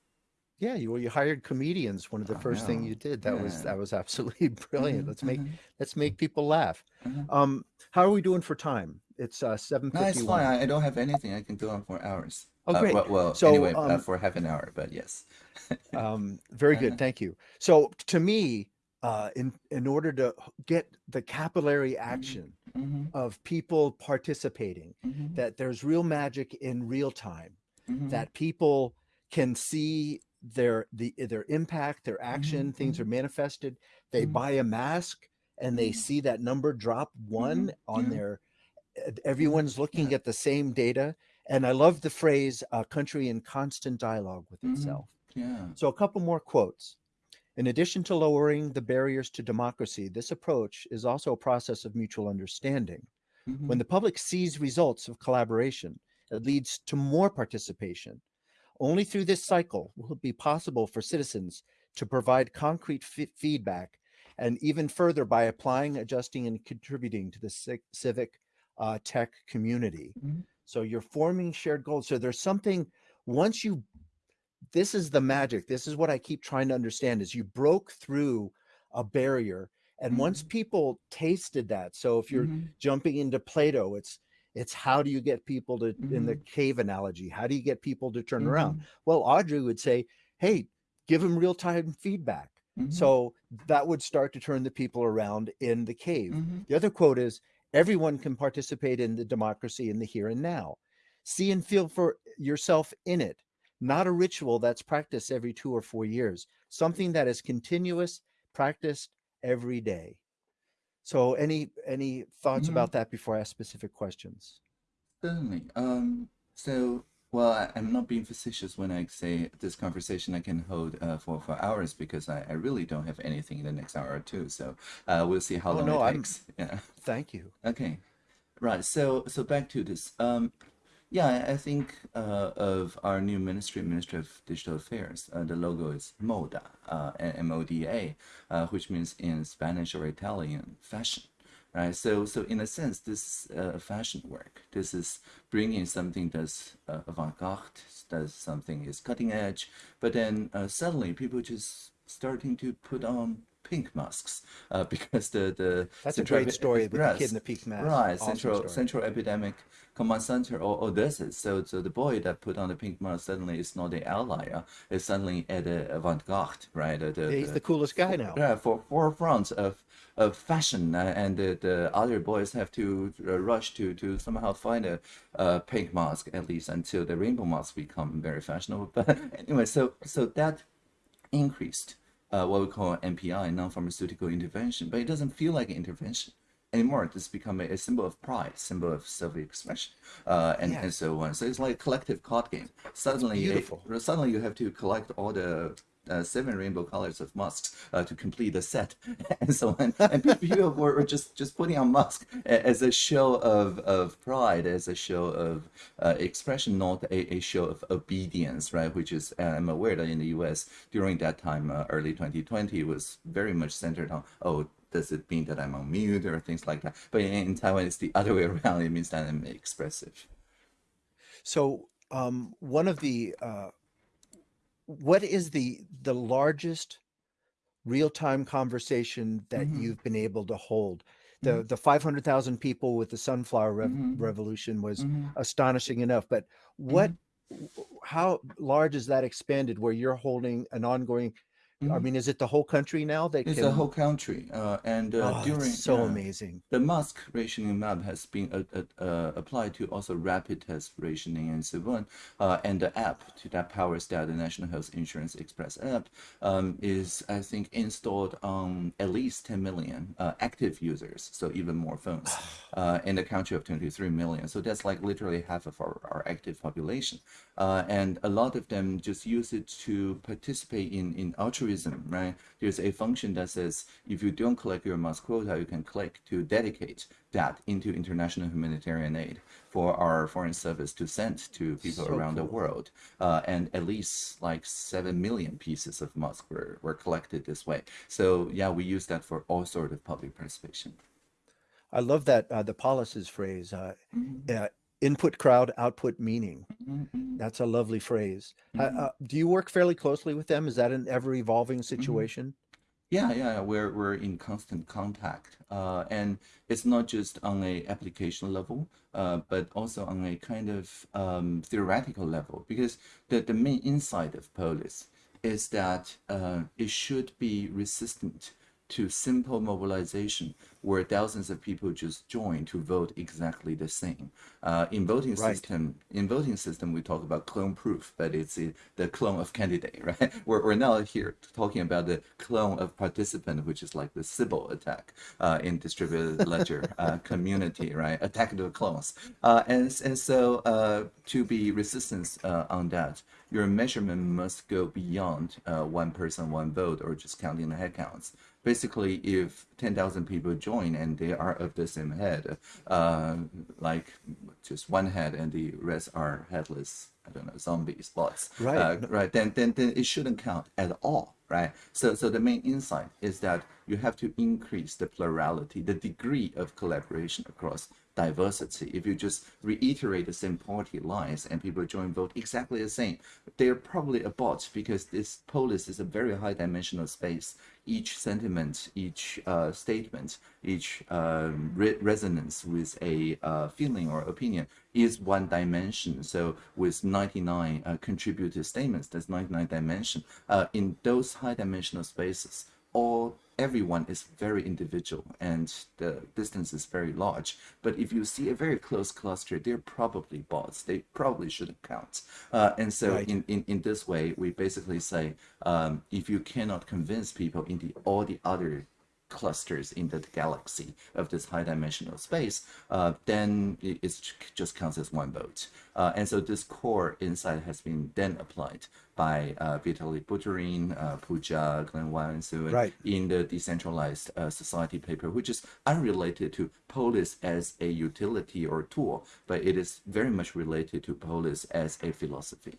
Yeah, you well, you hired comedians. One of the oh, first thing you did that yeah. was that was absolutely [LAUGHS] brilliant. Mm-hmm, let's make mm-hmm. let's make people laugh. Mm-hmm. Um, how are we doing for time? It's uh, seven fifty one. No, it's fine. I don't have anything. I can go on for hours. Oh, uh, great. Uh, well, well so, anyway, uh, um, uh, for half an hour, but yes. [LAUGHS] um, very good. Uh-huh. Thank you. So to me, uh, in in order to get the capillary mm-hmm. action mm-hmm. of people participating, mm-hmm. that there's real magic in real time, mm-hmm. that people can see their the their impact, their action, mm-hmm. things are mm-hmm. manifested. They buy a mask and they see that number drop one on yeah. their. Everyone's looking at the same data, and I love the phrase "a country in constant dialogue with itself." Yeah. So a couple more quotes. In addition to lowering the barriers to democracy, this approach is also a process of mutual understanding. Mm-hmm. When the public sees results of collaboration, it leads to more participation, only through this cycle will it be possible for citizens to provide concrete feedback and even further by applying, adjusting, and contributing to the civic uh, tech community. Mm-hmm. So you're forming shared goals. So there's something, once you, this is the magic. This is what I keep trying to understand is you broke through a barrier. And mm-hmm. once people tasted that, so if you're mm-hmm. jumping into Play-Doh, it's it's how do you get people to, mm-hmm. in the mm-hmm. cave analogy, how do you get people to turn mm-hmm. around? Well, Audrey would say, hey, give them real time feedback. Mm-hmm. So that would start to turn the people around in the cave. Mm-hmm. The other quote is everyone can participate in the democracy in the here and now. See and feel for yourself in it, not a ritual that's practiced every two or four years, something that is continuous, practiced every day. So any any thoughts mm-hmm. about that before I ask specific questions? Certainly. Um, so well, I, am not being facetious when I say this conversation I can hold uh, for for hours because I, I really don't have anything in the next hour or two. So uh, we'll see how oh, long no, it takes. I'm... [LAUGHS] Yeah. Thank you. Okay. Right. So so back to this. Um, yeah, I think uh, of our new ministry, Ministry of Digital Affairs. Uh, the logo is MODA, uh, M-O-D-A, uh, which means in Spanish or Italian, fashion. Right. So, so in a sense, this uh, fashion work. This is bringing something that's uh, avant-garde, that's something is cutting edge. But then suddenly, people just starting to put on pink masks uh, [LAUGHS] because the the that's a great story with the kid in the pink mask. Right, awesome central story. central epidemic command center or, is so so the boy that put on the pink mask suddenly is not the outlier. It's suddenly at the avant-garde, right? The, the, He's the, the coolest guy now. Yeah, for forefront of of fashion, uh, and the, the other boys have to uh, rush to to somehow find a uh, pink mask at least until the rainbow mask become very fashionable. [LAUGHS] But anyway, so so that increased uh, what we call NPI, non-pharmaceutical intervention, but it doesn't feel like an intervention anymore. It's become a, a symbol of pride, symbol of self-expression, uh, and, and so on. So it's like a collective card game. Suddenly, Beautiful. suddenly you have to collect all the uh, seven rainbow colors of masks uh, to complete the set [LAUGHS] and so on. And people were, just just putting on masks as a show of, of pride, as a show of uh, expression, not a, a show of obedience, right? Which is uh, I'm aware that in the U.S. during that time, uh, early 2020, was very much centered on oh does it mean that I'm on mute or things like that? But in, in Taiwan, it's the other way around. It means that I'm expressive. So um, one of the uh, what is the the largest real-time conversation that mm-hmm. you've been able to hold the mm-hmm. the 500,000 people with the sunflower rev- mm-hmm. revolution was mm-hmm. astonishing enough but what mm-hmm. how large is that expanded where you're holding an ongoing I Mhm. mean, is it the whole country now that It's can? the whole country, uh, and uh, oh, during so yeah, amazing. the mask rationing map has been uh, uh, uh, applied to also rapid test rationing and so on. Uh, and the app to that powers that the National Health Insurance Express app um, is, I think, installed on at least 10 million uh, active users, so even more phones, uh, in a country of 23 million. So that's like literally half of our, our active population. Uh, and a lot of them just use it to participate in, in altruism, right? There's a function that says if you don't collect your mask quota, you can click to dedicate that into international humanitarian aid for our foreign service to send to people So around the world. Uh, and at least like 7 million pieces of mask were, were collected this way. So yeah, we use that for all sort of public participation. I love that uh, the Polis's phrase, uh, Mhm, uh, input crowd, output meaning. mhm, mhm, That's a lovely phrase. Uh, mhm. uh, do you work fairly closely with them? Is that an ever evolving situation? Yeah, yeah, yeah, we're we're in constant contact, uh, and it's not just on a application level, uh, but also on a kind of um, theoretical level. Because the the main insight of Polis is that uh, it should be resistant to simple mobilization, where thousands of people just join to vote exactly the same. Uh, in voting Right. system, in voting system, we talk about clone proof, but it's uh, the clone of candidate, [LAUGHS] right? We're, we're now here talking about the clone of participant, which is like the Sybil attack uh, in distributed [LAUGHS] ledger uh, community, right? Attack the clones. Uh, and, and so uh, to be resistance on that, your measurement must go beyond uh, one person, one vote, or just counting the head counts. Basically, if 10,000 people join and they are of the same head, uh, like just one head and the rest are headless, I don't know, zombies, bots, Right. uh, right, then, then, then it shouldn't count at all, right? So, so the main insight is that you have to increase the plurality, the degree of collaboration across diversity. If you just reiterate the same party lines and people join vote exactly the same, they're probably a bot because this polis is a very high dimensional space. Each sentiment, each uh, statement, each um, re- resonance with a uh, feeling or opinion is one dimension. So with 99 uh, contributed statements, that's 99 dimension. Uh, in those high dimensional spaces, all everyone is very individual and the distance is very large. But if you see a very close cluster, they're probably bots. They probably shouldn't count. Uh, and so Right. in, in, in this way, we basically say um, if you cannot convince people in the all the other clusters in the galaxy of this high dimensional space, uh, then it just counts as one vote. Uh, and so this core insight has been then applied by uh, Vitalik Buterin, uh, Pooja, Glen Weyl, and so on Right. in the decentralized uh, society paper, which is unrelated to Polis as a utility or tool, but it is very much related to Polis as a philosophy.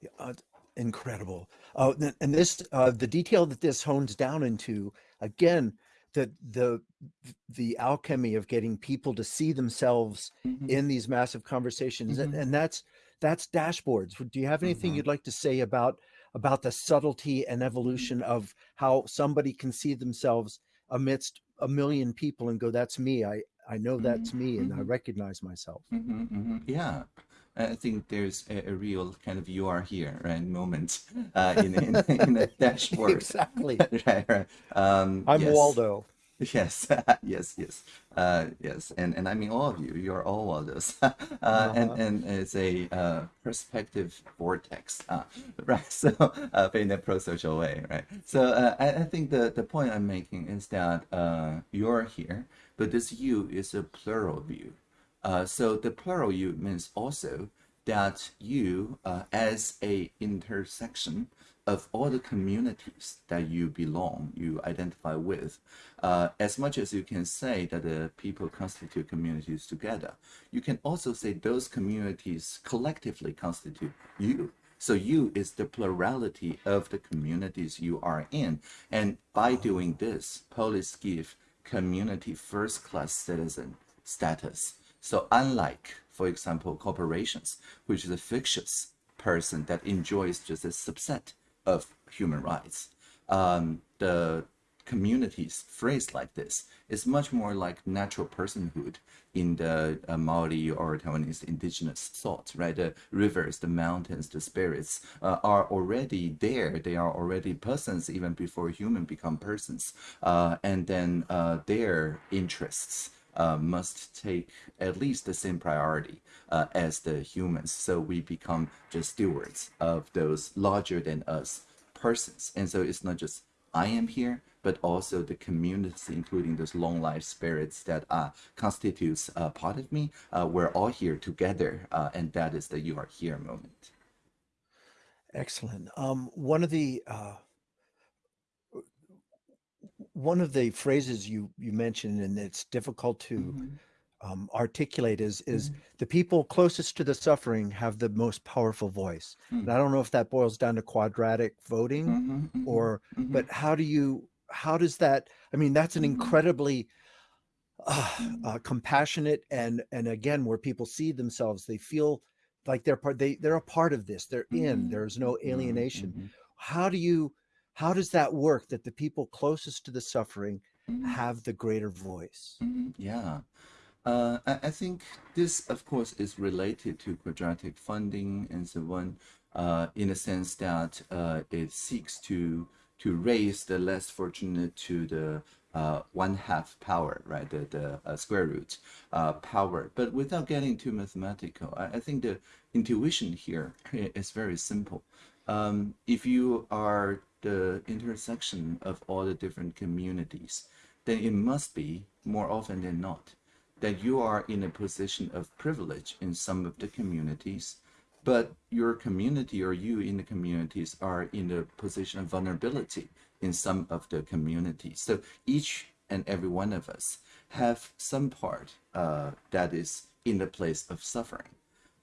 Yeah, uh, incredible. Uh, and this, uh, the detail that this hones down into, again, the the the alchemy of getting people to see themselves Mhm. in these massive conversations, and, Mhm. and that's that's dashboards. Do you have anything Mhm. you'd like to say about about the subtlety and evolution of how somebody can see themselves amidst a million people and go, "That's me. I I know that's me, and I recognize myself." hmm hmm Yeah, I think there's a, a real kind of you are here right moment uh, in in, in the [LAUGHS] dashboard. exactly. [LAUGHS] right, right. Um, I'm yes. Waldo. [LAUGHS] Yes, yes, yes, uh, yes, and and I mean all of you. You're all Waldos, uh, and Uh-huh. and it's a uh, perspective vortex, uh, right? So, uh, but in a pro-social way, right? So uh, I, I think the the point I'm making is that uh, you're here, but this you is a plural view. Uh, so the plural you means also that you, uh, as a intersection of all the communities that you belong, you identify with, uh, as much as you can say that the people constitute communities together, you can also say those communities collectively constitute you. So you is the plurality of the communities you are in. And by doing this, Polis give community first class citizen status. So unlike, for example, corporations, which is a fictitious person that enjoys just a subset of human rights, um, the communities phrased like this. is much more like natural personhood in the uh, Maori or Taiwanese indigenous thought, right? The rivers, the mountains, the spirits uh, are already there. They are already persons even before human become persons. Uh, and then uh, their interests uh, must take at least the same priority uh, as the humans. So we become just stewards of those larger than us persons. And so it's not just I am here, but also the community, including those long life spirits that uh, constitutes part of me. Uh, we're all here together, uh, and that is the "you are here" moment. Excellent. Um, one of the uh, one of the phrases you you mentioned, and it's difficult to Mhm, um, articulate, is is mhm, the people closest to the suffering have the most powerful voice. And mm, I don't know if that boils down to quadratic voting mhm, mhm, or, mhm, but how do you how does that? I mean, that's an incredibly uh, uh, compassionate and and again where people see themselves, they feel like they're part. They they're a part of this. They're in. There's no alienation how do you how does that work that the people closest to the suffering mhm, have the greater voice mhm. Yeah. Uh, I, I think this, of course, is related to quadratic funding and so on, uh, in a sense that uh, it seeks to to raise the less fortunate to the uh, one half power, right? The the uh, square root uh, power, but without getting too mathematical. I, I think the intuition here [LAUGHS] is very simple. Um, if you are the intersection of all the different communities, then it must be more often than not that you are in a position of privilege in some of the communities, but your community or you in the communities are in a position of vulnerability in some of the communities. So each and every one of us have some part uh, that is in the place of suffering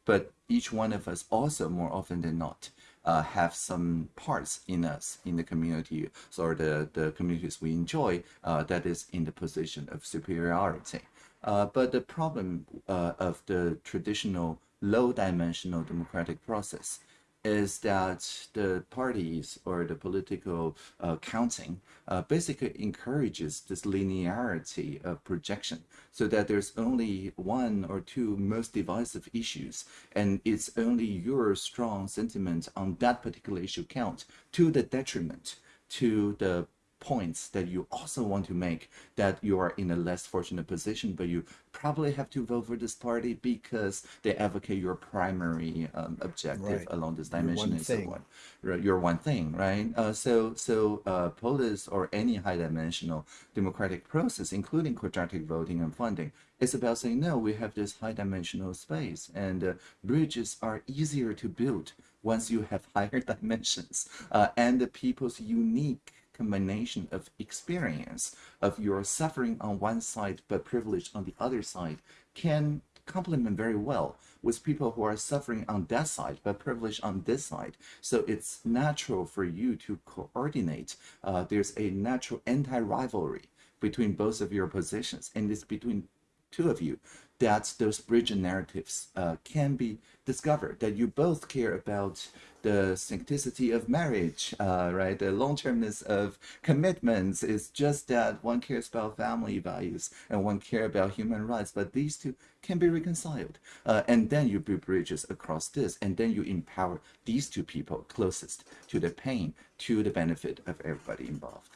but each one of us also more often than not uh, have some parts in us in the community or the, the communities we enjoy uh, that is in the position of superiority. Uh, but the problem uh, of the traditional low dimensional democratic process is that the parties or the political uh, counting uh, basically encourages this linearity of projection so that there's only one or two most divisive issues and it's only your strong sentiment on that particular issue count to the detriment to the points that you also want to make that you are in a less fortunate position, but you probably have to vote for this party because they advocate your primary um, objective right along this dimension and so on. Right, Your one thing, right? Uh, so, so uh, Polis or any high-dimensional democratic process, including quadratic voting and funding, is about saying no. We have this high-dimensional space, and uh, bridges are easier to build once you have [LAUGHS] higher dimensions uh, and the people's unique combination of experience of your suffering on one side but privilege on the other side can complement very well with people who are suffering on that side but privileged on this side. So it's natural for you to coordinate. Uh, there's a natural anti-rivalry between both of your positions, and it's between two of you that those bridge narratives uh, can be discovered that you both care about the sanctity of marriage uh, right? The long-termness of commitments is just that one cares about family values and one care about human rights but these two can be reconciled. Uh, and then you build bridges across this and then you empower these two people closest to the pain to the benefit of everybody involved.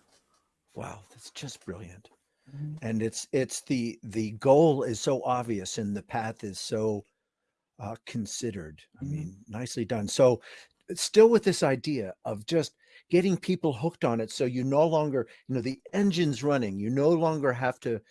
Wow that's just brilliant and it's it's the the goal is so obvious and the path is so uh, considered i mhm, mean nicely done. So still with this idea of just getting people hooked on it so you no longer you know the engine's running you no longer have to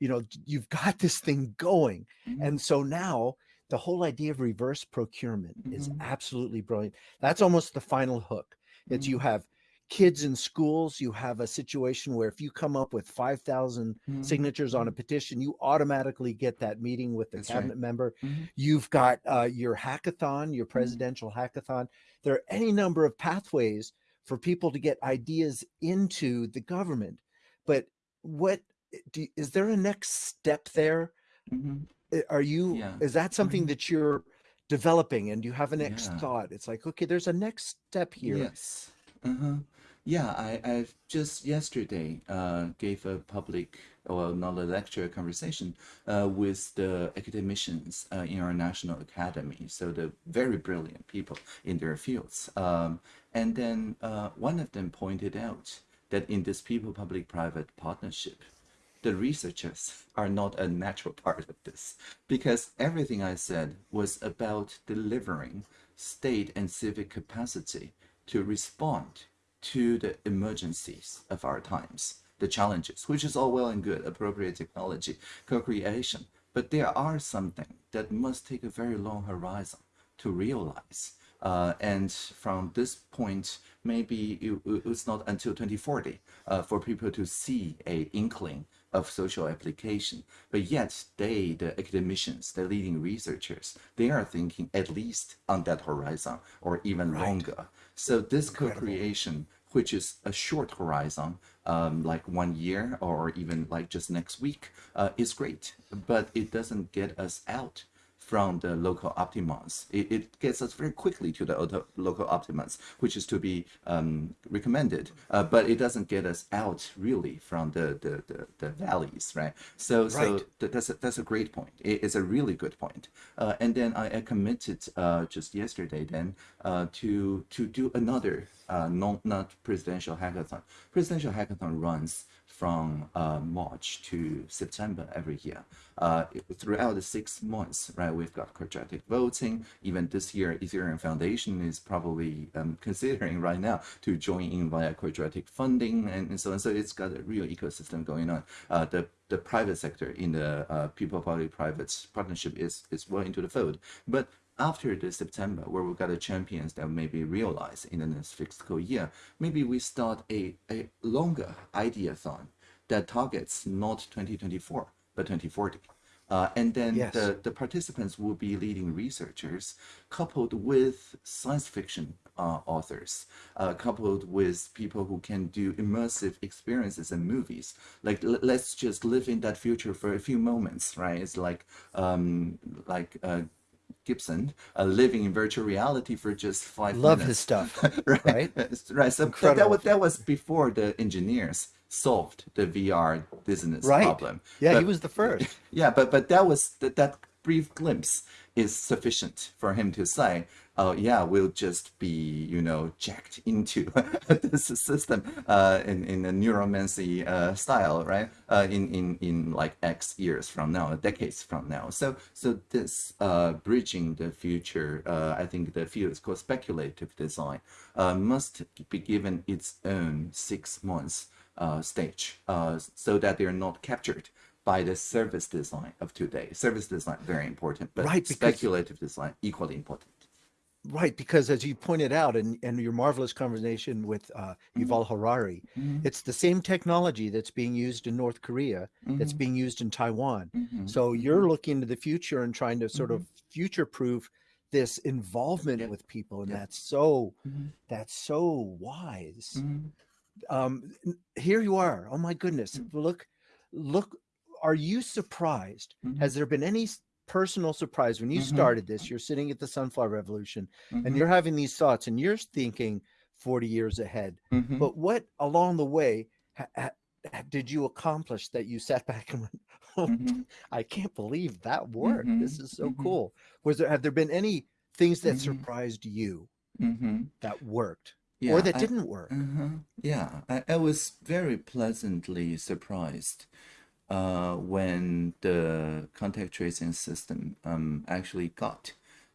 you know you've got [LAUGHS] this thing going. Mhm, and so now the whole idea of reverse procurement is mhm, absolutely brilliant. That's almost the final hook it's you mhm, have kids in schools you have a situation where if you come up with 5000 mhm, signatures on a mhm. petition you automatically get that meeting with the that's right cabinet member Mhm, You've got uh, your hackathon, your mhm, presidential hackathon. There are any number of pathways for people to get ideas into the government. But what do, is there a next step there? mhm. Eh, Are you, Yeah. is that something that you're developing and you have a next Yeah. thought? It's like, okay, there's a next step here. Yes. Uh-huh. Yeah, I, I've just yesterday uh, gave a public, well, not a lecture, a conversation uh, with the academicians uh, in our national academy. So the very brilliant people in their fields. Um, and then uh, one of them pointed out that in this people-public-private partnership, the researchers are not a natural part of this because everything I said was about delivering state and civic capacity to respond to the emergencies of our times, the challenges, which is all well and good, appropriate technology, co-creation. But there are something that must take a very long horizon to realize. Uh, and from this point, maybe it, it's not until 2040 uh, for people to see a inkling of social application. But yet they, the academicians, the leading researchers, they are thinking at least on that horizon or even Right. longer. So this co-creation, which is a short horizon, um, like one year or even like just next week, uh, is great. But it doesn't get us out from the local optimums. It, it gets us very quickly to the local optimums, which is to be um, recommended, uh, but it doesn't get us out really from the, the, the, the valleys, right? So, so th- that's, a, that's a great point. It- it's a really good point. Uh, and then I, I committed uh, just yesterday then uh, to, to do another uh, non, not presidential hackathon. Presidential hackathon runs from uh, March to September every year. Uh, throughout the six months, right, we've got quadratic voting. Even this year, Ethereum Foundation is probably um, considering right now to join in via quadratic funding and, and so on. So it's got a real ecosystem going on. Uh, the the private sector in the uh, people-public-private partnership is is well into the fold, but after the September, where we've got the champions that maybe realized in the next fiscal year, maybe we start a, a longer ideathon that targets not 2024, but 2040. Uh, and then Yes. the, the participants will be leading researchers coupled with science fiction uh, authors, uh, coupled with people who can do immersive experiences and movies. Like l- let's just live in that future for a few moments, right? It's like um, like uh, Gibson uh, living in virtual reality for just five Love minutes his stuff. [LAUGHS] right? Right? Right. So that, that, was, that was before the engineers solved the VR business Right. problem. Yeah, he was the first. [LAUGHS] Yeah, but but that was that, that brief glimpse is sufficient for him to say, "Oh yeah, we'll just be you know jacked into [LAUGHS] this system uh, in in a Neuromancer uh, style, right? Uh, in in in like X years from now, decades from now. So so this uh, bridging the future, uh, I think the field is called speculative design, uh, must be given its own six months stage, so that they're not captured by the service design of today. Service design very important, but Right, speculative design equally important. Right, because as you pointed out in, in your marvelous conversation with uh, mm-hmm. Yuval Harari, mm-hmm. it's the same technology that's being used in North Korea that's mm-hmm. being used in Taiwan. So you're looking to the future and trying to sort of future-proof this involvement Yeah. with people, and Yeah. that's so that's so wise. Um, here you are. Oh my goodness! Mm. Look, look. Are you surprised? Mhm. Has there been any personal surprise when you Mhm. started this? You're sitting at the Sunflower Revolution and Mhm. you're having these thoughts and you're thinking 40 years ahead Mhm. but what along the way did you accomplish that you sat [LAUGHS] back and went oh, Mhm. i can't believe that worked this is so cool was there have there been any things that surprised you that worked Yeah, or that I- didn't work Uh-huh. Yeah, I, I was very pleasantly surprised uh, when the contact tracing system um, actually got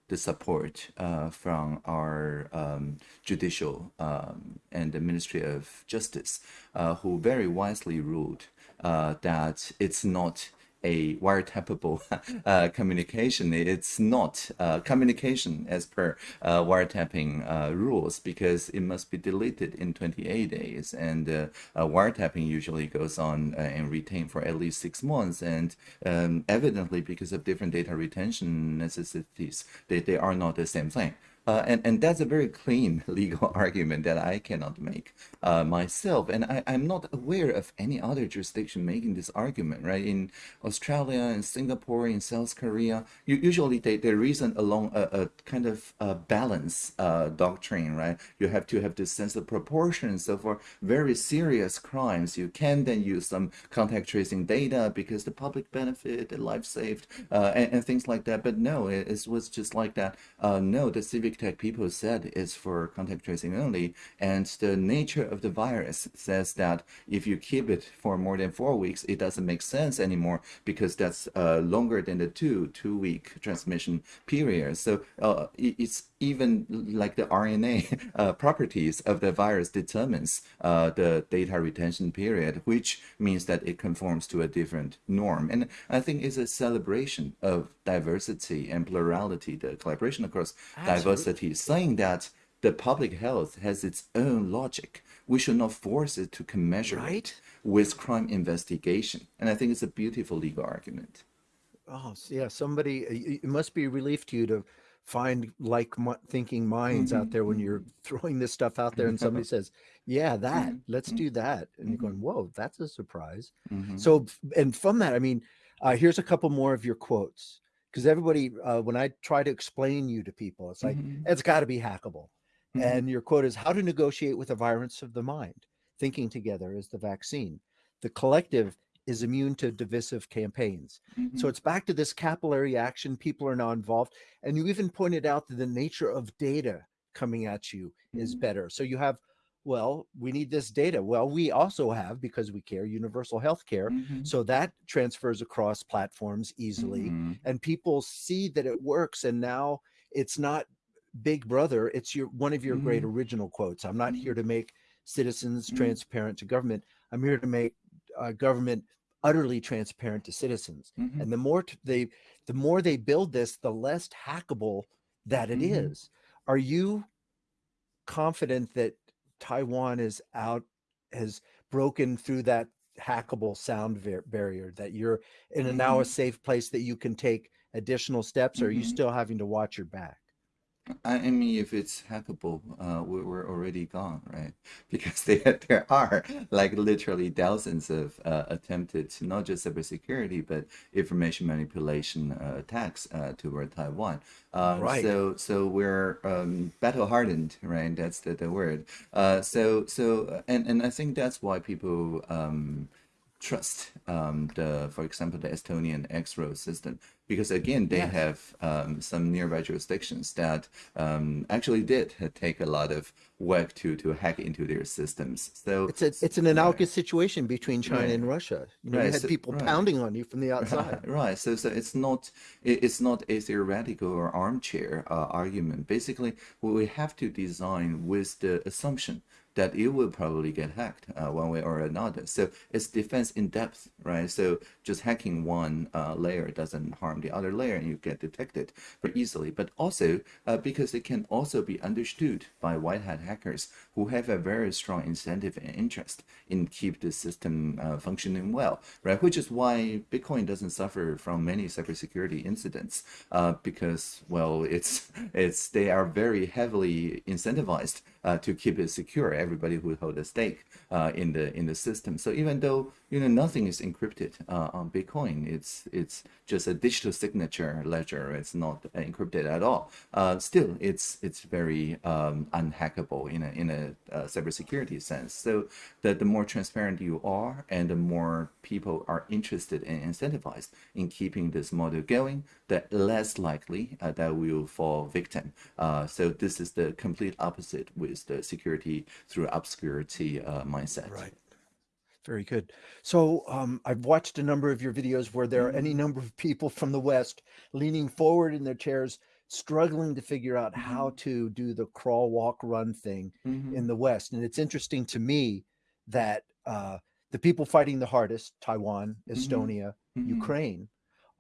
the support uh, from our um, judicial um, and the Ministry of Justice, uh, who very wisely ruled uh, that it's not a wiretappable [LAUGHS] uh, communication. It's not uh, communication as per uh, wiretapping uh, rules because it must be deleted in 28 days. And uh, uh, wiretapping usually goes on and retained for at least six months. And um, evidently, because of different data retention necessities, they, they are not the same thing. Uh, and, and that's a very clean [LAUGHS] legal [LAUGHS] argument that I cannot make uh, myself. And I, I'm not aware of any other jurisdiction making this argument, right? In Australia and Singapore, in South Korea, you, usually they, they reason along a, a kind of a balance uh, doctrine, right? You have to have this sense of proportion. So for very serious crimes, you can then use some contact tracing data because the public benefit, the life saved, uh, and, and, things like that. But no, it, it was just like that. Uh, no, the civic big tech people said is for contact tracing only. And the nature of the virus says that if you keep it for more than four weeks, it doesn't make sense anymore because that's uh, longer than the two two week transmission period. So uh, it's even like the RNA [LAUGHS] uh, properties of the virus determines uh, the data retention period, which means that it conforms to a different norm. And I think it's a celebration of diversity and plurality, the collaboration across Absolutely. diversity, saying that the public health has its own logic. We should not force it to commensurate right? with crime investigation. And I think it's a beautiful legal argument. Oh, yeah. Somebody, it must be a relief to you to find like thinking minds mm-hmm. out there when you're mm-hmm. [LAUGHS] throwing this stuff out there and [LAUGHS] somebody says yeah that mm-hmm. let's do that and you're going mm-hmm. whoa that's a surprise mm-hmm. so and from that i mean uh, here's a couple more of your quotes because everybody uh, when i try to explain you to people it's like mm-hmm. it's got to be hackable and your quote is how to negotiate with a virus of the mind thinking together is the vaccine the collective is immune to divisive campaigns. Mm-hmm. So it's back to this capillary action. People are now involved. And you even pointed out that the nature of data coming at you mm-hmm. is better. So you have, well, we need this data. Well, we also have, because we care, universal health care. Mm-hmm. So that transfers across platforms easily. Mm-hmm. And people see that it works. And now it's not big brother. It's your one of your great mm-hmm. original quotes. I'm not here mm-hmm. to make citizens transparent to government. I'm here to make uh, government utterly transparent to citizens. Mm-hmm. And the more they, the more they build this, the less hackable that it mm-hmm. is. Are you confident that Taiwan is out, has broken through that hackable sound barrier? That you're in a, now a mm-hmm. safe place that you can take additional steps? Or are you mm-hmm. still having to watch your back? I mean, if it's hackable, uh, we, we're already gone, right? [LAUGHS] Because there, [LAUGHS] there are like literally thousands of uh, attempted, not just cybersecurity, but information manipulation uh, attacks uh, toward Taiwan. Um, right. So, so we're um, battle hardened, right? That's the, the word. Uh, so, so, and, and I think that's why people um, trust um, the, for example, the Estonian X-Road system because again they yes. have um, some nearby jurisdictions that um, actually did take a lot of work to to hack into their systems. So it's a, it's an analogous right. situation between China right. and Russia. You know, right. you had so, people pounding on you from the [LAUGHS] outside. Right. So so it's not it's not a theoretical or armchair uh, argument. Basically, what we have to design with the assumption that it will probably get hacked uh, one way or another. So it's defense in depth, right? So just hacking one uh, layer doesn't harm the other layer and you get detected very easily. But also uh, because it can also be understood by white hat hackers who have a very strong incentive and interest in keep the system uh, functioning well, right? Which is why Bitcoin doesn't suffer from many cybersecurity incidents uh, because, well, it's [LAUGHS] it's they are very heavily incentivized uh, to keep it secure. Everybody who hold a stake uh, in the in the system. So even though you know nothing is encrypted uh, on Bitcoin, it's it's just a digital signature ledger. It's not encrypted at all. Uh, still, it's it's very um, unhackable in a in a uh, cybersecurity sense. So that the more transparent you are, and the more people are interested and incentivized in keeping this model going, the less likely uh, that we will fall victim. so this is the complete opposite with the security through obscurity uh, mindset. Right. Very good. So um, I've watched a number of your videos where there are any mm-hmm. number of people from the West leaning forward in their chairs, struggling to figure out mm-hmm. how to do the crawl, walk, run thing mm-hmm. in the West. And it's interesting to me that uh, the people fighting the hardest, Taiwan, mm-hmm. Estonia, mm-hmm. Ukraine,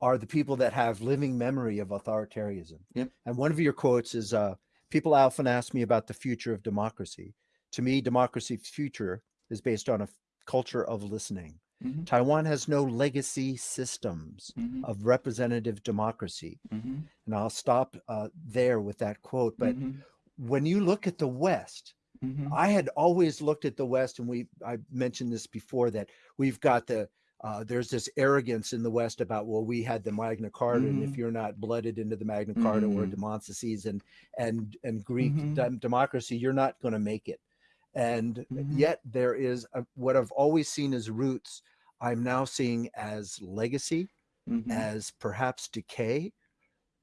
are the people that have living memory of authoritarianism. Yep. And one of your quotes is, uh, people often ask me about the future of democracy. To me, democracy's future is based on a culture of listening. Mhm. Taiwan has no legacy systems Mhm. of representative democracy. Mhm. And I'll stop uh, there with that quote. But Mhm. when you look at the West, Mhm. I had always looked at the West, and we I mentioned this before that we've got the uh, there's this arrogance in the West about well we had the Magna Carta, and Mhm. if you're not blooded into the Magna Carta or Mhm. Demosthenes and and and Greek Mhm. dem- democracy, you're not going to make it. And Mhm. yet there is a, what I've always seen as roots. I'm now seeing as legacy, Mhm. as perhaps decay,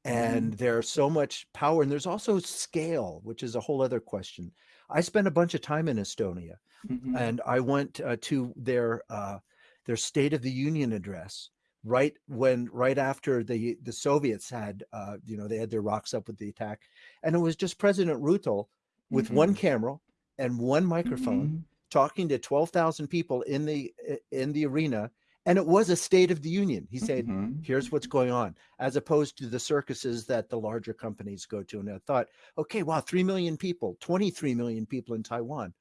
Mm-hmm. and there's so much power and there's also scale which is a whole other question i spent a bunch of time in estonia Mhm. and i went uh, to their uh, their state of the union address right when right after the the soviets had uh, you know they had their rocks up with the attack and it was just president ruto with one camera and one microphone Mhm. talking to 12,000 people in the in the arena and it was a state of the union. He said Mhm. here's what's going on as opposed to the circuses that the larger companies go to. And i thought okay wow 3 million people 23 million people in taiwan.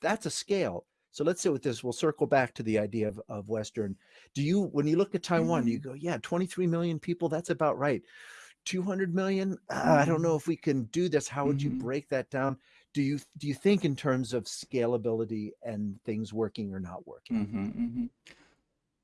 That's a scale. So let's sit with this. We'll circle back to the idea of, of western. Do you when you look at taiwan you go yeah 23 million people that's about right. 200 million? Uh, i don't know if we can do this. How would you Mhm. break that down do you do you think in terms of scalability and things working or not working Mhm, mhm.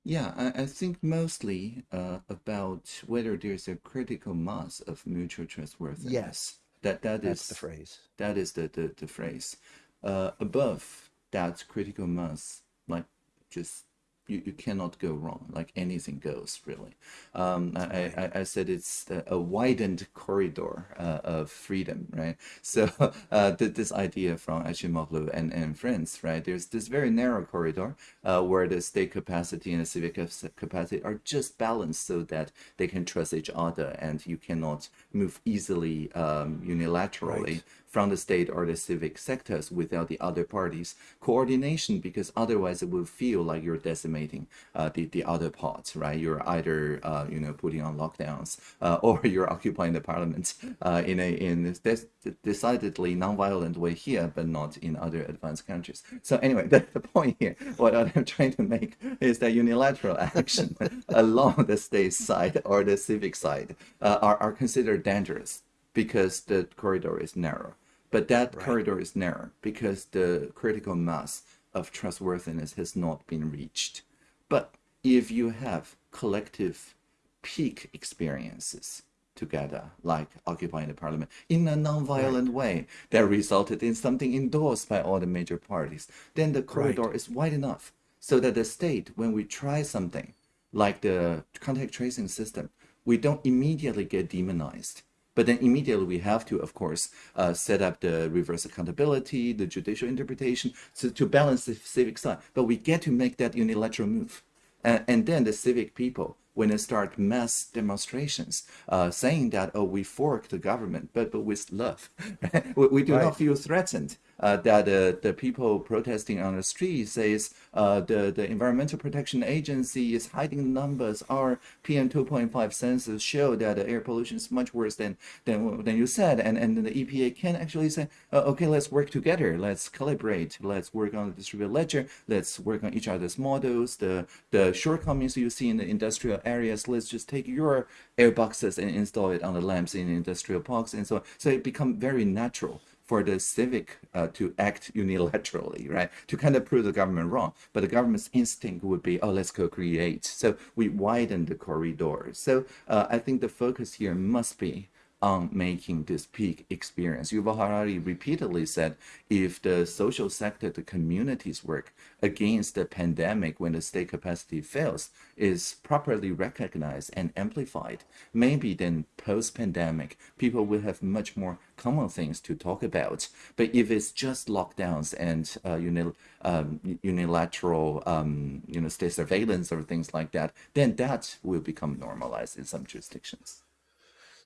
Yeah, I, I think mostly uh, about whether there's a critical mass of mutual trustworthiness. yes That that that's is the phrase that is the the, the phrase. Uh, above that critical mass, like just you, you cannot go wrong. Like anything goes, really. Um, I, I, I said it's a, widened corridor uh, of freedom, right? [LAUGHS] So uh, this idea from Acemoglu and, and friends, right? There's this very narrow corridor uh, where the state capacity and the civic capacity are just balanced so that they can trust each other and you cannot move easily um, unilaterally Right. From the state or the civic sectors without the other parties coordination because otherwise it will feel like you're decimating uh, the, the other parts right you're either uh, you know putting on lockdowns uh, [LAUGHS] or you're occupying the parliament uh, in a in this decidedly non-violent way here but not in other advanced countries so anyway [LAUGHS] the, the point here what i'm [LAUGHS] trying to make is that unilateral action along the state side or the civic side uh, are, are considered dangerous because the corridor is narrow. But that Right. corridor is narrow because the critical mass of trustworthiness has not been reached. But if you have collective peak experiences together, like occupying the parliament, in a non-violent way that resulted in something endorsed by all the major parties, then the corridor is wide enough so that the state, when we try something like the contact tracing system, we don't immediately get demonized. But then immediately we have to, of course, uh, set up the reverse accountability, the judicial interpretation, so to balance the civic side. But we get to make that unilateral move. And, and then the civic people, when they start mass demonstrations, uh, saying that, oh, we fork the government, but, but with love. [LAUGHS] we, we do Right. not feel threatened. Uh, that uh, the people protesting on the street says uh, the, the Environmental Protection Agency is hiding numbers. Our PM 2.5 sensors show that the air pollution is much worse than, than, than you said. And, and the EPA can actually say, uh, okay, let's work together. Let's calibrate. Let's work on the distributed ledger. Let's work on each other's models. The, the shortcomings you see in the industrial areas, let's just take your air boxes and install it on the lamps in industrial parks and so on. So it become very natural for the civic uh, to act unilaterally, right? To kind of prove the government wrong. But the government's instinct would be, oh, let's co-create. So we widen the corridor. So uh, I think the focus here must be on making this peak experience. Yuval Harari repeatedly said, if the social sector, the communities work against the pandemic when the state capacity fails, is properly recognized and amplified, maybe then post-pandemic, people will have much more common things to talk about. But if it's just lockdowns and uh, unil- um, unilateral, um, you know, state surveillance or things like that, then that will become normalized in some jurisdictions.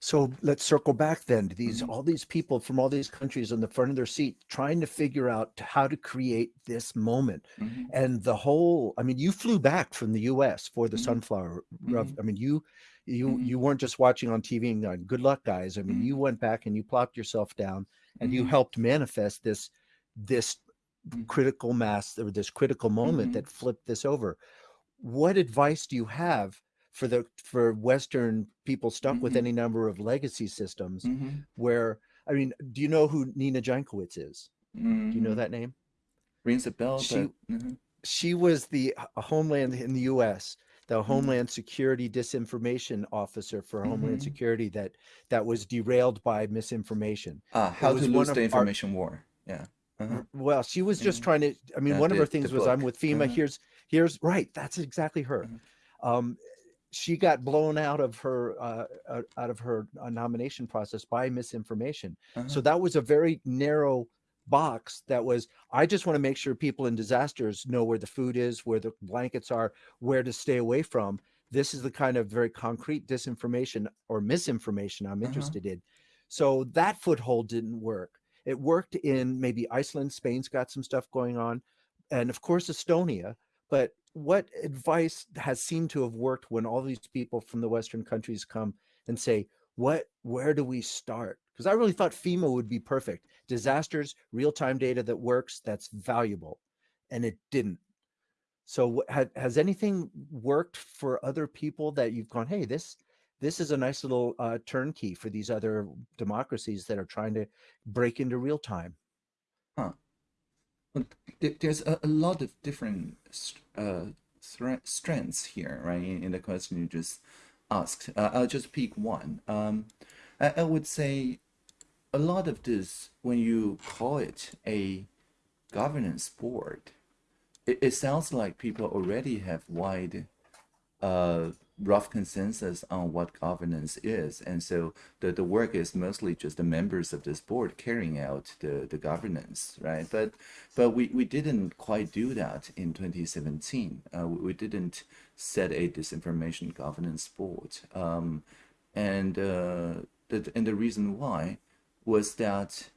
So let's circle back then to these Mhm. all these people from all these countries on the front of their seat trying to figure out how to create this moment. Mhm. And the whole I mean you flew back from the US for the Mhm. sunflower rev- Mhm. I mean you you Mhm. you weren't just watching on TV and going, good luck guys. I mean Mhm. you went back and you plopped yourself down and you helped manifest this this critical mass or this critical moment that flipped this over. what advice do you have for the for Western people stuck mm-hmm. with any number of legacy systems mm-hmm. where I mean, do you know who Nina Jankowicz is? Mm-hmm. Do you know mm-hmm. that name? Rings a bell. She, but, mm-hmm. she was the Homeland in the U.S the mm-hmm. Homeland Security disinformation officer for Homeland. Security that that was derailed by misinformation. Uh, how to lose the information our, war. Yeah. Uh-huh. Well, she was just trying to. I mean, yeah, one the, of her things was, "I'm with FEMA." Uh-huh. Here's here's right. That's exactly her. Um, she got blown out of her uh, uh out of her uh, nomination process by misinformation. Uh-huh. So that was a very narrow box that was i just want to make sure people in disasters know where the food is where the blankets are where to stay away from this is the kind of very concrete disinformation or misinformation i'm uh-huh. interested uh-huh. in so that foothold didn't work it worked in maybe iceland spain's got some stuff going on and of course estonia but what advice has seemed to have worked when all these people from the western countries come and say what where do we start? Because i really thought fema would be perfect. Disasters real-time data that works that's valuable and it didn't. So has anything worked for other people that you've gone hey this this is a nice little uh, turnkey for these other democracies that are trying to break into real time there's a, a, lot of different uh, strengths here right in, the question you just asked. Uh, I'll just pick one. Um, I, I, would say a lot of this, when you call it a governance board, it, it sounds like people already have wide uh, rough consensus on what governance is. And so the, the work is mostly just the members of this board carrying out the, the governance, right? But but we, we didn't quite do that in 2017. Uh, we didn't set a disinformation governance board. Um, and, uh, the, and the reason why was that